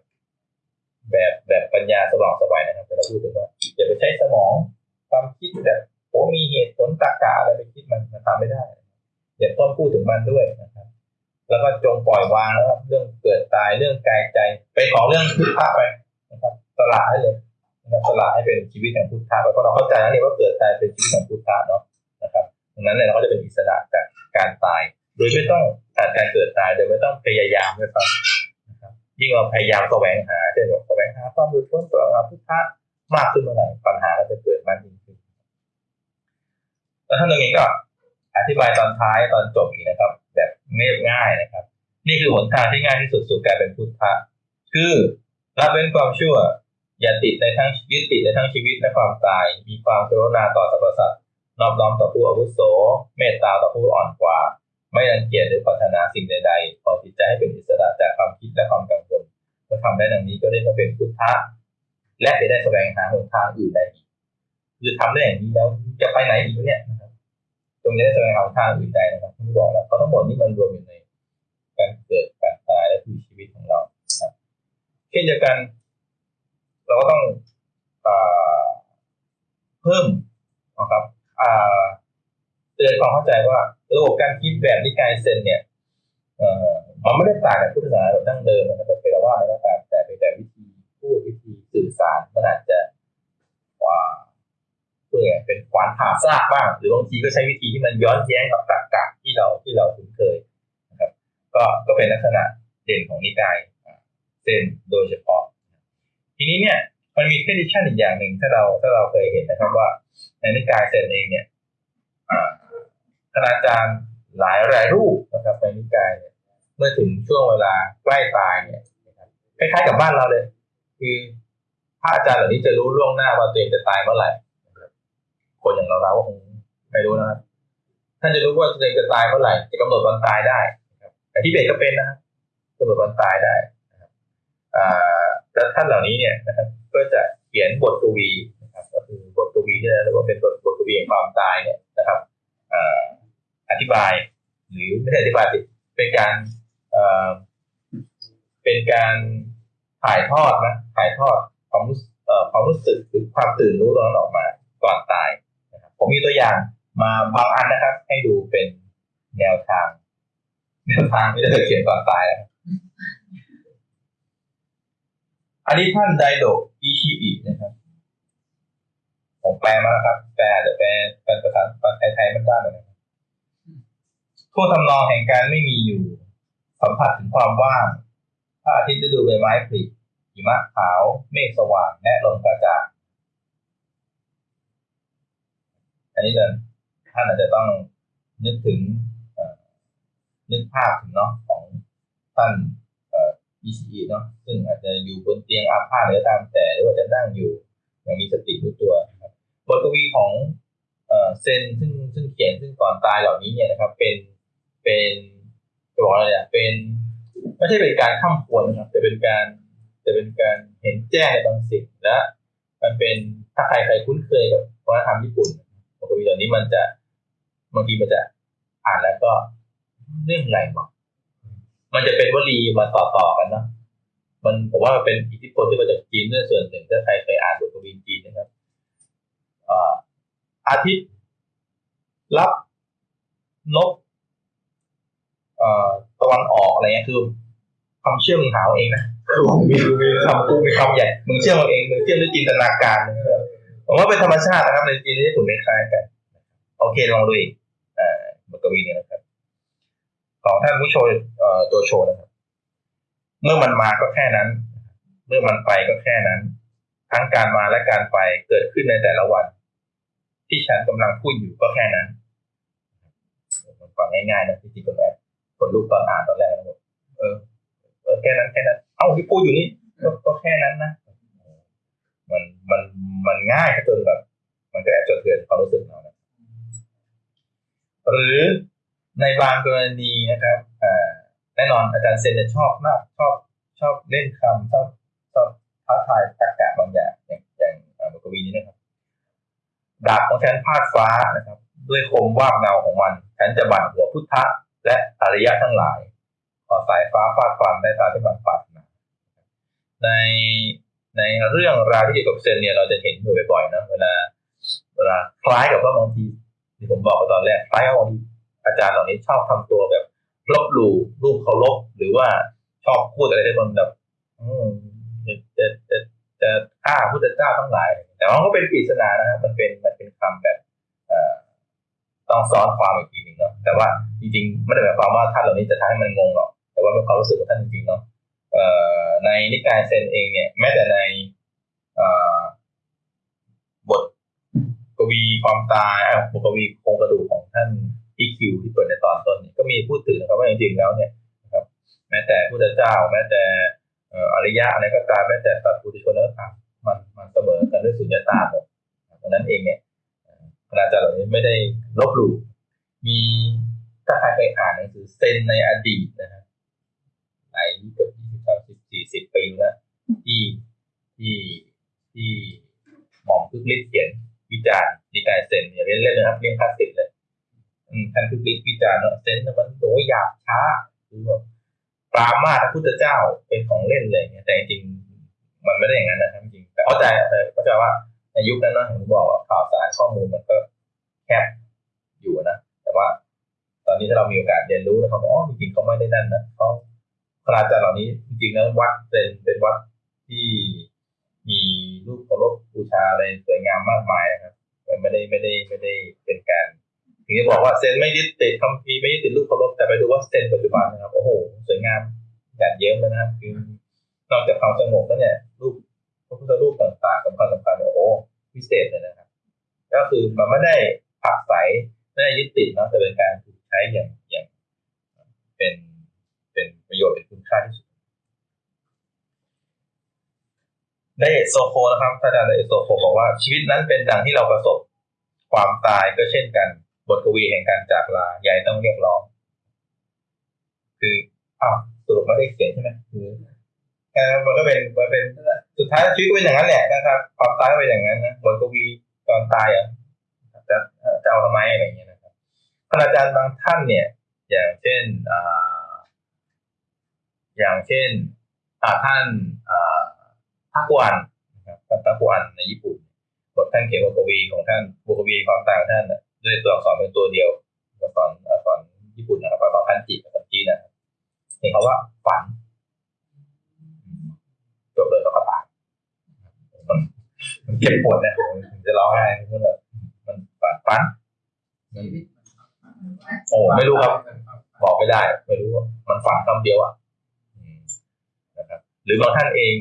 แบบแบบปัญญาสว่างสบายนะครับ แต่เราพูดถึงว่าอย่าไปใช้สมองความคิดแบบโอ้มีเหตุผลตรรกะอะไรไปคิดมันมันทำไม่ได้อย่าต้องพูดถึงมันด้วยนะครับ แล้วก็จงปล่อยวางแล้วเรื่องเกิดตายเรื่องกายใจไปของเรื่องพุทธะไปนะครับสละให้เลยนะครับสละให้เป็นชีวิตแห่งพุทธะเพราะเราเข้าใจแล้วนี่ว่าเกิดตายเป็นชีวิตแห่งพุทธะเนาะนะครับดังนั้นเนี่ยเราก็จะเป็นอิสระจากการตาย โดยไม่ต้องการเกิดตายโดยไม่ต้องพยายามด้วยครับยิ่งเราพยายามแสวงหาเช่นแสวงหาความรู้พ้นตัวงาพุทธะมากขึ้นเมื่อไหร่ปัญหาก็จะเกิดมากยิ่งขึ้นแล้วท่านตรงนี้ก็อธิบายตอนท้ายตอนจบอีกนะครับ แบบเรียบง่ายนะครับ นี่คือหนทางที่ง่ายที่สุดสู่การเป็นพุทธะคือรับเว้นความชั่ว อย่าติดในทั้งยึดติดในทั้งชีวิตและความตาย มีความกรุณาต่อสรรพสัตว์นอบน้อมต่อผู้อาวุโส เมตตาต่อผู้อ่อนกว่า ไม่รังเกียจหรือปรารถนาสิ่งใดๆพอจิตใจให้เป็นอิสระจากความคิดและความกังวลเมื่อทำได้ดังนี้ก็เรียกว่าเป็นพุทธะ และจะได้แสวงหาหนทางอื่นได้อีกคือทำได้อย่างนี้แล้วจะไปไหนอีกเนี่ยนะครับตรงนี้ได้แสวงหาทางอื่นได้นะครับที่บอกแล้วเพราะทั้งหมดนี้มันรวมอยู่ในการเกิดการตายและชีวิตของเราครับเช่นเดียวกัน เราก็ต้องเพิ่มนะครับเตือนความเข้าใจว่า ระบบการคิดแบบนิกายเซนเนี่ยมันไม่ได้ต่างจากพุทธศาสนาแบบดั้งเดิมนะครับเป็นว่าอะไรก็ตามแต่เป็นแต่วิธีพูดวิธีสื่อสารมันอาจจะว่าเพื่อเป็นขวานผ่าซากบ้าง หรือบางทีก็ใช้วิธีที่มันย้อนแย้งกับตรรกะที่เราที่เราคุ้นเคยนะครับ ก็ก็เป็นลักษณะเด่นของนิกายเซนโดยเฉพาะ ทีนี้เนี่ยมันมีเครดิชันอีกอย่างหนึ่งถ้าเราถ้าเราเคยเห็นนะครับว่าในนิกายเซนเองเนี่ย คณาจารย์หลายรายรูปนะครับในนิกายเนี่ยเมื่อถึงช่วงเวลาใกล้ตายเนี่ยคล้ายๆกับบ้านเราเลย คือพระอาจารย์เหล่านี้จะรู้ล่วงหน้าว่าตัวเองจะตายเมื่อไหร่คนอย่างเราเราคงไม่รู้นะครับท่านจะรู้ว่าตัวเองจะตายเมื่อไหร่จะกำหนดวันตายได้แต่ที่เบกก็เป็นนะครับกำหนดวันตายได้นะครับแล้วท่านเหล่านี้เนี่ยนะครับก็จะเขียนบทกวีนะครับก็คือบทกวีที่เรียกว่าเป็นบทบทกวีแห่งความตายเนี่ยนะครับ อธิบาย หรือไม่ใช่อธิบายเป็นการเป็นการถ่ายทอดนะถ่ายทอดความรู้ความรู้สึกหรือความตื่นรู้ตรงนั้นออกมาก่อนตายนะครับผมมีตัวอย่างมาบางอันนะครับ ให้ดูเป็นแนวทางแนวทางไม่ได้เขียนก่อนตายนะอันนี้ท่านไดโดอิชิอินะครับผมแปลมาแล้วครับ แปลแต่แปลเป็นภาษาไทยๆมันบ้านเลย ทั่วทำนองแห่งการไม่มีอยู่ สัมผัสถึงความว่างพระอาทิตย์ฤดูใบไม้ผลิหิมะขาว เมฆสว่างและลมกระจ่างอันนี้เดินท่านอาจจะต้องนึกถึงนึกภาพถึงเนาะของท่านอ่อ ECE เนาะซึ่งอาจจะอยู่บนเตียงอาพาธหรือตามแต่หรือว่าจะนั่งอยู่อย่างมีสติรู้ตัวนะครับบทกวีของเซนซึ่งซึ่งเขียนซึ่งก่อนตายเหล่านี้เนี่ยนะครับเป็น เป็นจะบอกอะไรอะเป็นไม่ใช่เป็นการข้ามควรนะครับแต่เป็นการจะเป็นการเห็นแจ้งในบางสิ่งและ มันเป็นถ้าใครใครคุ้นเคยกับวัฒนธรรมญี่ปุ่นบทกวีเหล่านี้มันจะบางทีมันจะอ่านแล้วก็เรื่องอะไรบอกมันจะเป็นวลีมาต่อต่อกันเนาะมันผมว่ามันเป็นอิทธิพลที่มาจากจีนด้วยส่วนหนึ่งถ้าใครเคยอ่านบทกวีจีนนะครับอาทิตย์รับนก ตะวันออกอะไรเงี้ยคือคำเชื่อมมึงหาเอาเองนะคือผมมีมีคำพูดมีคำใหญ่มึงเชื่อมเอาเองมึงเชื่อมด้วยจินตนาการนะครับผมว่าเป็นธรรมชาตินะครับในจีนที่ถูกคล้ายๆกัน โอเคลองดูอีกเอ่อบทกวีเนี่ยนะครับ ของท่านผู้โชว์เอ่อตัวโชว์นะครับ เมื่อมันมาก็แค่นั้น เมื่อมันไปก็แค่นั้น ทั้งการมาและการไปเกิดขึ้นในแต่ละวัน ที่ฉันกำลังพูดอยู่ก็แค่นั้นมันฟังง่ายๆนะที่จริงก็แบบค นลุกตอนอ่านตอนแรกนะผมเออเออแค่นั้นแค่นั้น เอ้าที่พูดอยู่นี่ก็ก็แค่นั้นนะมันมันมันง่ายจนแบบ มันก็แอบจะเตือนความรู้สึกเรานะหรือในบางกรณีนะครับอ่าแน่นอนอาจารย์เซนจะชอบมากชอบชอบเล่นคำชอบชอบท้าทายตรรกะบางอย่างอย่างอย่างบทกวีนี้นะครับดาบของฉันพาดฟ้านะครับ ด้วยคมวาบเงาของมัน ฉันจะบั่นหัวพุทธะ และอริยะทั้งหลายขอสายฟ้าฟาดฟันได้ตามที่มันปรารถนาในในเรื่องราวที่เกี่ยวกับเซนเนี่ยเราจะเห็นอยู่บ่อยๆนะเวลาเวลาคล้ายกับว่าบางทีที่ผมบอกไปตอนแรกคล้ายกับบางทีอาจารย์เหล่านี้ชอบทำตัวแบบลบหลู่รูปเคารพหรือว่าชอบพูดอะไรที่มันแบบจะจะจะฆ่าพุทธเจ้าทั้งหลาย แต่ว่ามันก็เป็นปริศนานะครับมันเป็นมันเป็นคำแบบอ่อ ต้องซ้อนความอีกทีหนึ่งเนาะแต่ว่าจริงๆไม่ได้หมายความว่าท่านเหล่านี้จะทำให้มันงงหรอก แต่ว่าเป็นความรู้สึกของท่านจริงๆเนาะในนิกายเซนเองเนี่ยแม้แต่ในบทกวีความตายอะบทกวีโครงกระดูกของท่านอีคิวที่เปิดในตอนต้นก็มีพูดถึงนะครับว่าจริงๆแล้วเนี่ยนะครับ แม้แต่พุทธเจ้า แม้แต่อริยะอะไรก็ตามแม้แต่สัตว์ปุถุชนแล้วก็ตามมันมันเสมอกันด้วยสุญญตาหมดดังนั้นเองเนี่ย คณาจารย์เหล่านี้ไม่ได้ลบหลู่มีถ้าใครเคยอ่านหนังสือเซนในอดีตนะครับหลายเกือบยี่สิบสามสิบสี่สิบปีแล้วที่ที่ที่หม่อมคึกฤทธิ์เขียนวิจารณ์นิกายเซนอย่าเล่นเล่นนะครับเรื่องคลาสสิกเลยอืมท่านคึกฤทธิ์วิจารณ์เนอะเซนนะมันโหหยาบช้าคือแบบปรามาสพระพุทธเจ้าเป็นของเล่นเลยเนี่ยแต่จริงมันไม่ได้อย่างนั้นนะครับจริงแต่เข้าใจเข้าใจว่า ในยุคนั้นเนอะผมบอกว่าข่าวสารข้อมูลมันก็แคบอยู่นะ แต่ว่า ตอนนี้ถ้าเรามีโอกาสเรียนรู้นะครับอ๋อจริงๆเขาไม่ได้นั่นนะเขาคณาจารย์เหล่านี้จริงๆแล้ววัดเป็นเป็นวัดที่มีรูปเคารพบูชาอะไรสวยงามมากมายนะครับไม่ได้ไม่ได้ไม่ได้เป็นการถึงจะบอกว่าเซนไม่ยึดติดคำพีไม่ยึดติดรูปเคารพแต่ไปดูว่าเซนปัจจุบันนะครับโอ้โหสวยงามหยาดเยิ้มเลยนะครับคือนอกจากความสงบแล้วเนี่ยรูป พระพุทธรูปต่างๆสำคัญสำคัญโอ้โหพิเศษเลยนะครับ ก็คือมันไม่ได้ผักใสไม่ได้ยึดติดนะแต่เป็นการถูกใช้อย่างอย่างเป็นเป็นประโยชน์เป็นคุณค่าที่สุดไดเอโซโฟนะครับท่านอาจารย์ไดเอโซโฟบอกว่าชีวิตนั้นเป็นดังที่เราประสบความตายก็เช่นกัน บทกวีแห่งการจากลาใหญ่ต้องเรียกร้อง คืออ้าวสรุปไม่ได้เขียนใช่ไหมคือ มันก็เป็นมันเป็นสุดท้ายชีวิตก็เป็นอย่างนั้นแหละนะครับความตายก็เป็นอย่างนั้นนะบทกวีตอนตายอะจะจะเอาทำไมอะไรอย่างเงี้ยนะครับคณาจารย์บางท่านเนี่ย อย่างเช่นอ่าอย่างเช่นท่านอ่าทักวันนะครับท่านทักวันในญี่ปุ่นบทท่านเขียนบทกวีของท่านบทกวีความต่างของท่านน่ะด้วยตัวอักษรเป็นตัวเดียวอักษรอักษรญี่ปุ่นนะครับอักษรคันจิอักษรจีนนะครับเห็นเขาว่าฝัน จบเลยแล้วก็ตายมันมันเจ็บปวดเนี่ยผมจะร้องไห้มันแบบมันฝันฝันโอ้ไม่รู้ครับ บอกไม่ได้ ไม่รู้ว่ามันฝังคำเดียวอะนะครับ หรือบางท่านเอง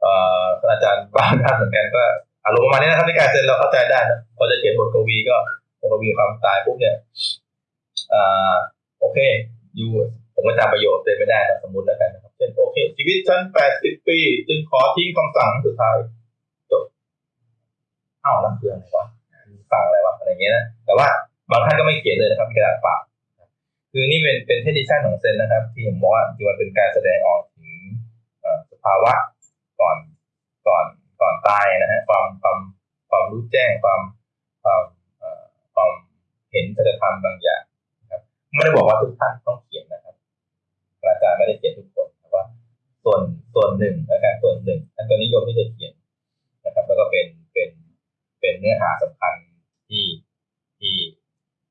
เอ่ออาจารย์บางท่านเหมือนกันก็อารมณ์ประมาณนี้นะครับในการเซ็นเราเข้าใจได้นะพอจะเขียนบทกวีก็บทกวีความตายปุ๊บเนี่ยอ่าโอเค อยู่ผมก็จำประโยชน์เลยไม่ได้นะสมมติแล้วกันนะครับ เช่นโอเค ชีวิตฉันแปดสิบปี จึงขอทิ้งคำสั่งสุดท้ายจบเอ้าแล้วคืออะไรวะฟังอะไรวะอะไรเงี้ยนะแต่ว่าบางท่านก็ไม่เขียนเลยนะครับกระดาษเปล่าคือนี่เป็นเป็นเทดิชันของเซนนะครับ ที่ผมบอกว่าจริงมันเป็นการแสดงออกถึงสภาวะก่อนก่อนก่อนตายนะฮะความความความรู้แจ้งความความความเห็นสัจธรรมบางอย่างนะครับไม่ได้บอกว่าทุกท่านต้องเขียนนะครับอาจารย์ไม่ได้เขียนทุกคน ส่วนส่วนหนึ่งนะครับส่วนหนึ่งท่านก็นิยมที่จะเขียนนะครับ แล้วก็เป็นเป็นเป็นเนื้อหาสำคัญที่ที่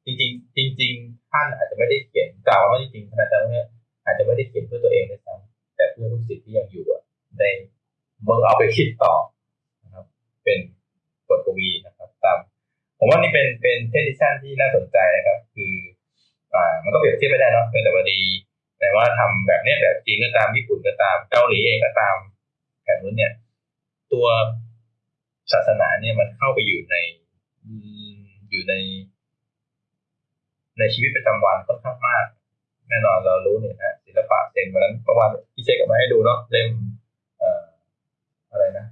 จริงจริงจริงท่านอาจจะไม่ได้เขียนกล่าวว่าจริงๆท่านอาจารย์เนี่ยอาจจะไม่ได้เขียนเพื่อตัวเองด้วยซ้ำแต่เพื่อลูกศิษย์ที่ยังอยู่ได้เมื่อเอาไปคิดต่อนะครับ เป็นบทกวีนะครับ ตามผมว่านี่เป็นเป็นเทดิชันที่น่าสนใจนะครับ คืออ่ามันก็เปรียบเทียบไม่ได้เนาะเป็นแต่วันดี ว่าทำแบบนี้แบบจีนก็ตามญี่ปุ่นก็ตามเกาหลีเองก็ตามแถบนู้นเนี่ย ตัวศาสนาเนี่ยมันเข้าไปอยู่ในอยู่ใน ในชีวิตประจำวันค่อนข้างมาก แน่นอนเรารู้เนี่ยนะศิลปะเซนวันนั้นเมื่อวานพี่เช็คกับมาให้ดูเนาะเล่มอะไรนะ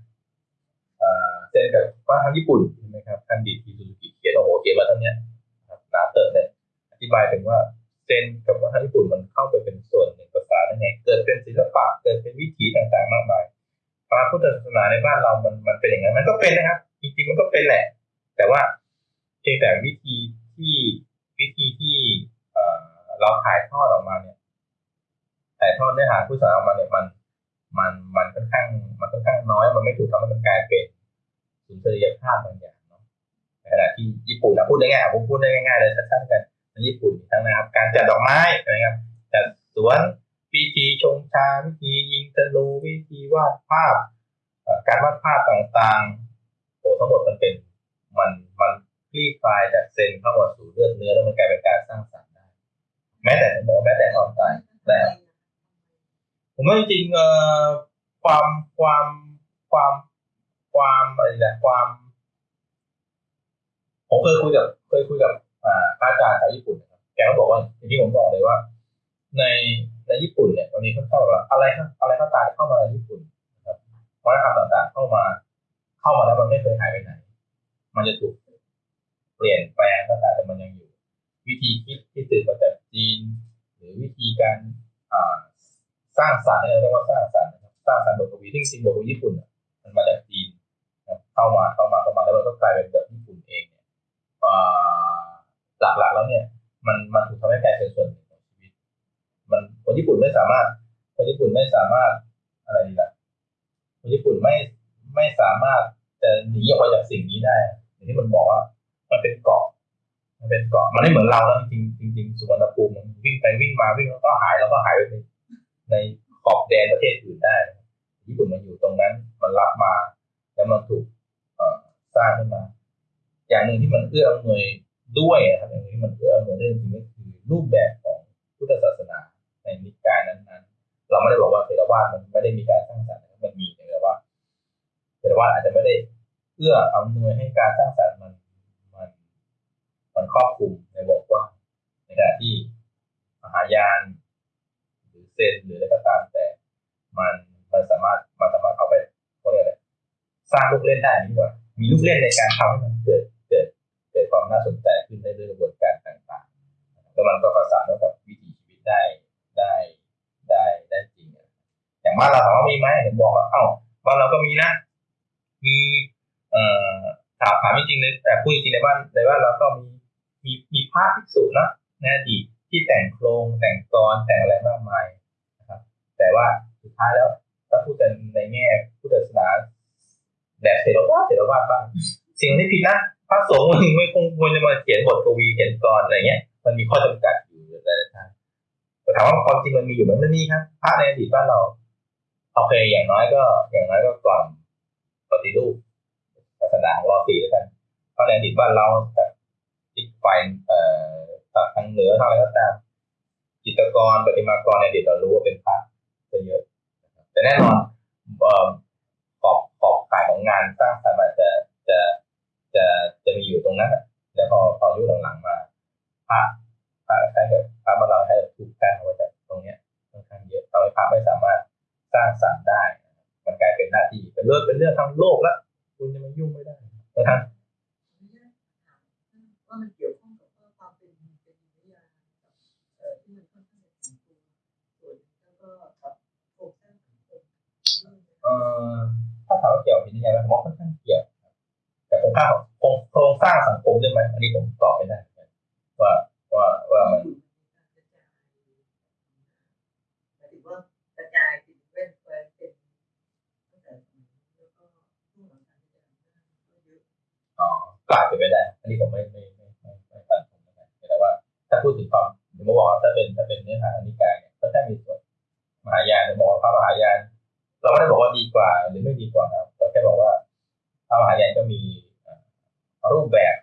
เซนกับว่าทางญี่ปุ่นใช่ไหมครับท่านดีทีซูกิเขียนโอ้โหเขียนมาทั้งเนี้ยหนาเติร์เนี่ยอธิบายถึงว่า นกับวัฒนธรรมญี่ปุ่นมันเข้าไปเป็นส่วนหนึ่งภาษาได้ไงเกิดเป็นศิลปะเกิดเป็นวิถีต่างๆ มากมายพระพุทธศาสนาในบ้านเรามันมันเป็นอย่างนั้นมันก็เป็นนะครับ จริงๆมันก็เป็นแหละ แต่ว่าเพียงแต่วิธีที่วิธีที่เราถ่ายทอดออกมาเนี่ยถ่ายทอดเนื้อหาผู้สอนออกมาเนี่ยมัน มันมันค่อนข้างมันค่อนข้างน้อย มันไม่ถูกทำให้มันกลายเป็นสุนทรียภาพบางอย่างเนาะในขณะที่ญี่ปุ่นนะพูดได้ง่ายผมพูดได้ง่ายๆเลยสั้นๆกัน ในญี่ปุ่นทั้งนะครับ การจัดดอกไม้นะครับจัดสวนวิธีชงชาวิธียิงธนูวิธีวาดภาพ การวาดภาพต่างๆโอ้ทั้งหมดมันเป็นมันมันคลี่คลายจากเซนเข้ามาสู่เลือดเนื้อแล้วมันกลายเป็นการสร้างสรรค์ได้ แม้แต่หมอแม้แต่ความตายแต่ผมว่าจริงเอ่อความความความความอะไรนะความผมเคยคุยกับเคยคุยกับ อาจารย์ชาวญี่ปุ่นนะครับแกก็บอกว่าอย่างที่ผมบอกเลยว่า ในในญี่ปุ่นเนี่ยตอนนี้เขาเข้าอะไรอะไรก็ตามเข้ามาในญี่ปุ่นนะครับวัฒนธรรมต่างๆเข้ามา เข้ามาแล้วมันไม่เคยหายไปไหน มันจะถูกเปลี่ยนแปลงก็ตามแต่มันยังอยู่ วิธีคิดที่สืบมาจากจีน หรือวิธีการสร้างสรรค์เรียกว่าสร้างสรรค์ครับสร้างสรรค์บทกวีที่จริงบทกวีญี่ปุ่นมันมาจากจีนเข้ามาเข้ามาเข้ามาแล้วมันก็กลายเป็นแบบญี่ปุ่นเองเนี่ย หลักๆแล้วเนี่ย มันมันถูกทำให้กลายเป็นส่วนหนึ่งของชีวิต มันคนญี่ปุ่นไม่สามารถ คนญี่ปุ่นไม่สามารถอะไรดีล่ะคนญี่ปุ่นไม่ไม่สามารถจะหนีออกไปจากสิ่งนี้ได้อย่างที่มันบอกว่า มันเป็นเกาะมันเป็นเกาะมันไม่เหมือนเราแล้วจริงจริงสุวรรณภูมิมันวิ่งไปวิ่งมาวิ่งแล้วก็หายแล้วก็หายไปในในขอบแดนประเทศอื่นได้ญี่ปุ่นมันอยู่ตรงนั้น มันรับมา แล้วมันถูกสร้างขึ้นมา อย่างหนึ่งที่มันเอื้ออำนวย ด้วยนะครับอย่างนี้มันเอื้ออำนวยได้จริงก็คือรูปแบบของพุทธศาสนาในนิกายนั้นๆ เราไม่ได้บอกว่าเทรวาสมันไม่ได้มีการสร้างสรรค์มันมีแต่ว่าเทรวาสอาจจะไม่ได้เอื้ออำนวยให้การสร้างสรรค์มันมัน มันครอบคลุมในวงกว้างในขณะที่มหายานหรือเซนหรืออะไรก็ตามแต่ มันมันสามารถมันสามารถเอาไปเขาเรียกอะไรสร้างลูกเล่นได้นี่ว่ามีลูกเล่นในการทำให้มันเกิด กิดความน่าสนใจขึ้นในด้วยกระบวนการต่างๆ แล้วมันก็ประสานกับวิถีชีวิตได้ได้ได้ได้จริง อย่างบ้านเราถามว่ามีไหมเห็นบอกว่าเอ้าบ้านเราก็มีนะ มีเอ่อถามถามจริงเลยแต่พูดจริงในบ้านในบ้านเราก็มีมีมีภาพพิสูจน์นะในอดีตที่แต่งโครงแต่งกรแต่งอะไรมากมายนะครับ แต่ว่าสุดท้ายแล้วถ้าพูดกันในแง่พุทธศาสนาแบบเทรวาเทรวาบ้างสิ่งที่ผิดนะ ระสงฆ์มึงไม่คงควรจะมาเขียนบทกวีเขียนกรอะไรเงี้ย มันมีข้อจำกัดอยู่หลายทางแต่ถามว่าความจริงมันมีอยู่มันไม่มีครับพระในอดีตบ้านเราโอเคอย่างน้อยก็ อย่างน้อยก็กล่อมปฏิรูปศาสนาของเราสีแล้วกันเพราะในอดีตบ้านเราแต่อีกฝ่ายเอ่อทางเหนือทางอะไรก็ตามจิตรกรประติมากรเนี่ยเดี๋ยวเรารู้ว่าเป็นพระจะเยอะแต่แน่นอนเอ่อขอบขอบขายของงานสร้างสรรค์มันจะจะจะ จะมีอยู่ตรงนั้นน่ะแล้วพอพอยุคหลังๆมาพระพระใช้กับพระมานเราให้ถูกการเอาไว้จากตรงเนี้ยค่อนข้างเยอะทำให้พระไม่สามารถสร้างสรรค์ได้ มันกลายเป็นหน้าที่เป็นเรื่องเป็นเรื่องทางโลกแล้วคุณจะมายุ่งไม่ได้นะครับว่ามันเกี่ยวข้องกับว่าความเป็นเป็นวิทยาเอ่อที่มันค่อนข้างจะถึงตัวส่วนแล้วก็กับโครงสร้างสังคมด้วยนะเอ่อถ้าถามว่าเกี่ยวกับวิทยาไหมผมว่าค่อนข้างเกี่ยว ครับแต่โครงสร้างโครงสร้างสังคมใช่ไหมอันนี้ผมตอบไม่ได้ว่าว่าว่ามันการกระจายหมายถึงกระจายถึงเว้นแคว้นเป็นตั้งแต่สมัยแล้วก็ช่วงหลังกายอำนาจก็เออ๋อกลายเป็นไม่ได้ อันนี้ผมไม่ไม่ไม่ไม่ไม่ฟันธงนะครับแต่ว่า ถ้าพูดถึงความผมบอกว่าถ้าเป็นถ้าเป็นเนื้อหาอนิกายเนี่ยก็แค่มีส่วนมหายานบอกว่าพระมหายาน เราไม่ได้บอกว่าดีกว่าหรือไม่ดีกว่านะครับเราแค่บอกว่าพระมหายานก็มี แบบ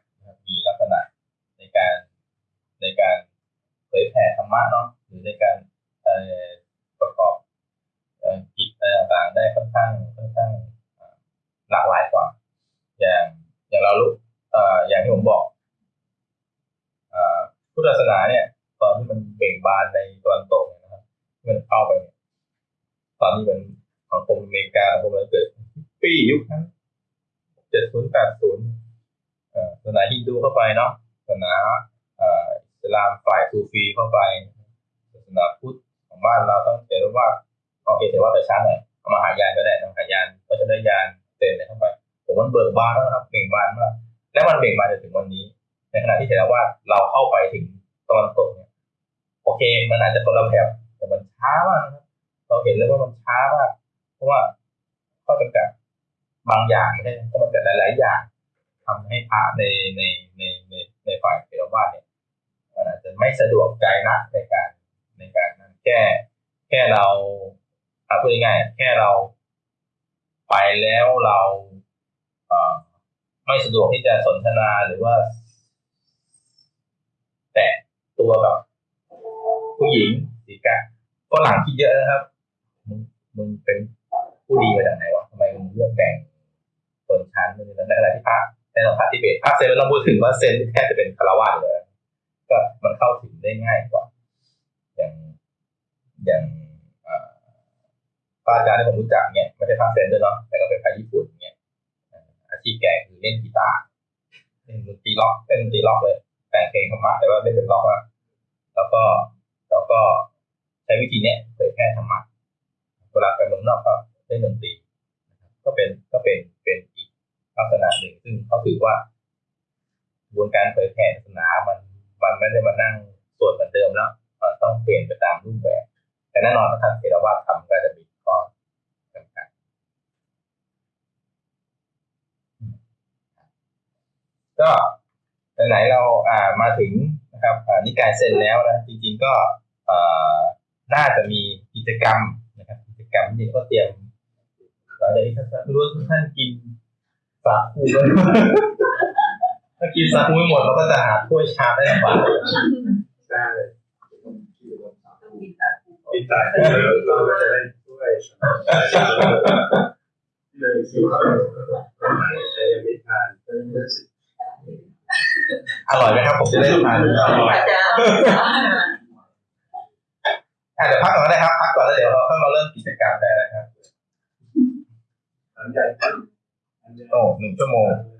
เซนแทบจะเป็นคารวะเลยก็มันเข้าถึงได้ง่ายกว่า อย่างอย่างเอ่อพระอาจารย์ที่ผมรู้จักเนี่ยไม่ใช่พระเซนด้วยเนาะแต่ก็เป็นพระญี่ปุ่นเนี่ยอาชีพแกคือเล่นกีตาร์เล่นดนตรีล็อกเล่นดนตรีล็อกเลย แต่งเพลงธรรมะแต่ว่าไม่เป็นล็อกอะแล้วก็แล้วก็ใช้วิธีเนี้ยเผยแพร่ธรรมะเวลาไปเมืองนอกก็เล่นดนตรีก็เป็นก็เป็นเป็นอีกลักษณะหนึ่งซึ่งเขาถือว่า กระบวนการเผยแพร่ศาสนามันมันไม่ได้มานั่งสวดเหมือนเดิมแล้วมันต้องเปลี่ยนไปตามรูปแบบ แต่แน่นอนถ้าทาเทรวาสทำก็จะมีข้อจำกัดก็ไหนเราอ่ามาถึงนะครับนิกายเซนแล้วนะจริงๆก็เอ่อน่าจะมีกิจกรรมนะครับ กิจกรรมที่ก็เตรียมหลังจากท่านรู้ว่าทุกท่านกินสาคู ถ้ากินสาคูไม่หมดเราก็จะหาถ้วยชามได้ลำบากใช่ต้องมีสารผูกติดตาเราก็จะได้ช่วยเลยคือว่าแต่ยังไม่ทานก็ยังรู้สึกอร่อยไหมครับผมจะได้ทานอร่อยอาจารย์อะเดี๋ยวพักก่อนก็ได้ครับพักก่อนแล้วเดี๋ยวเราค่อยมาเริ่มกิจกรรมได้นะครับหลังจากนั้นโอ้หนึ่งชั่วโมงเ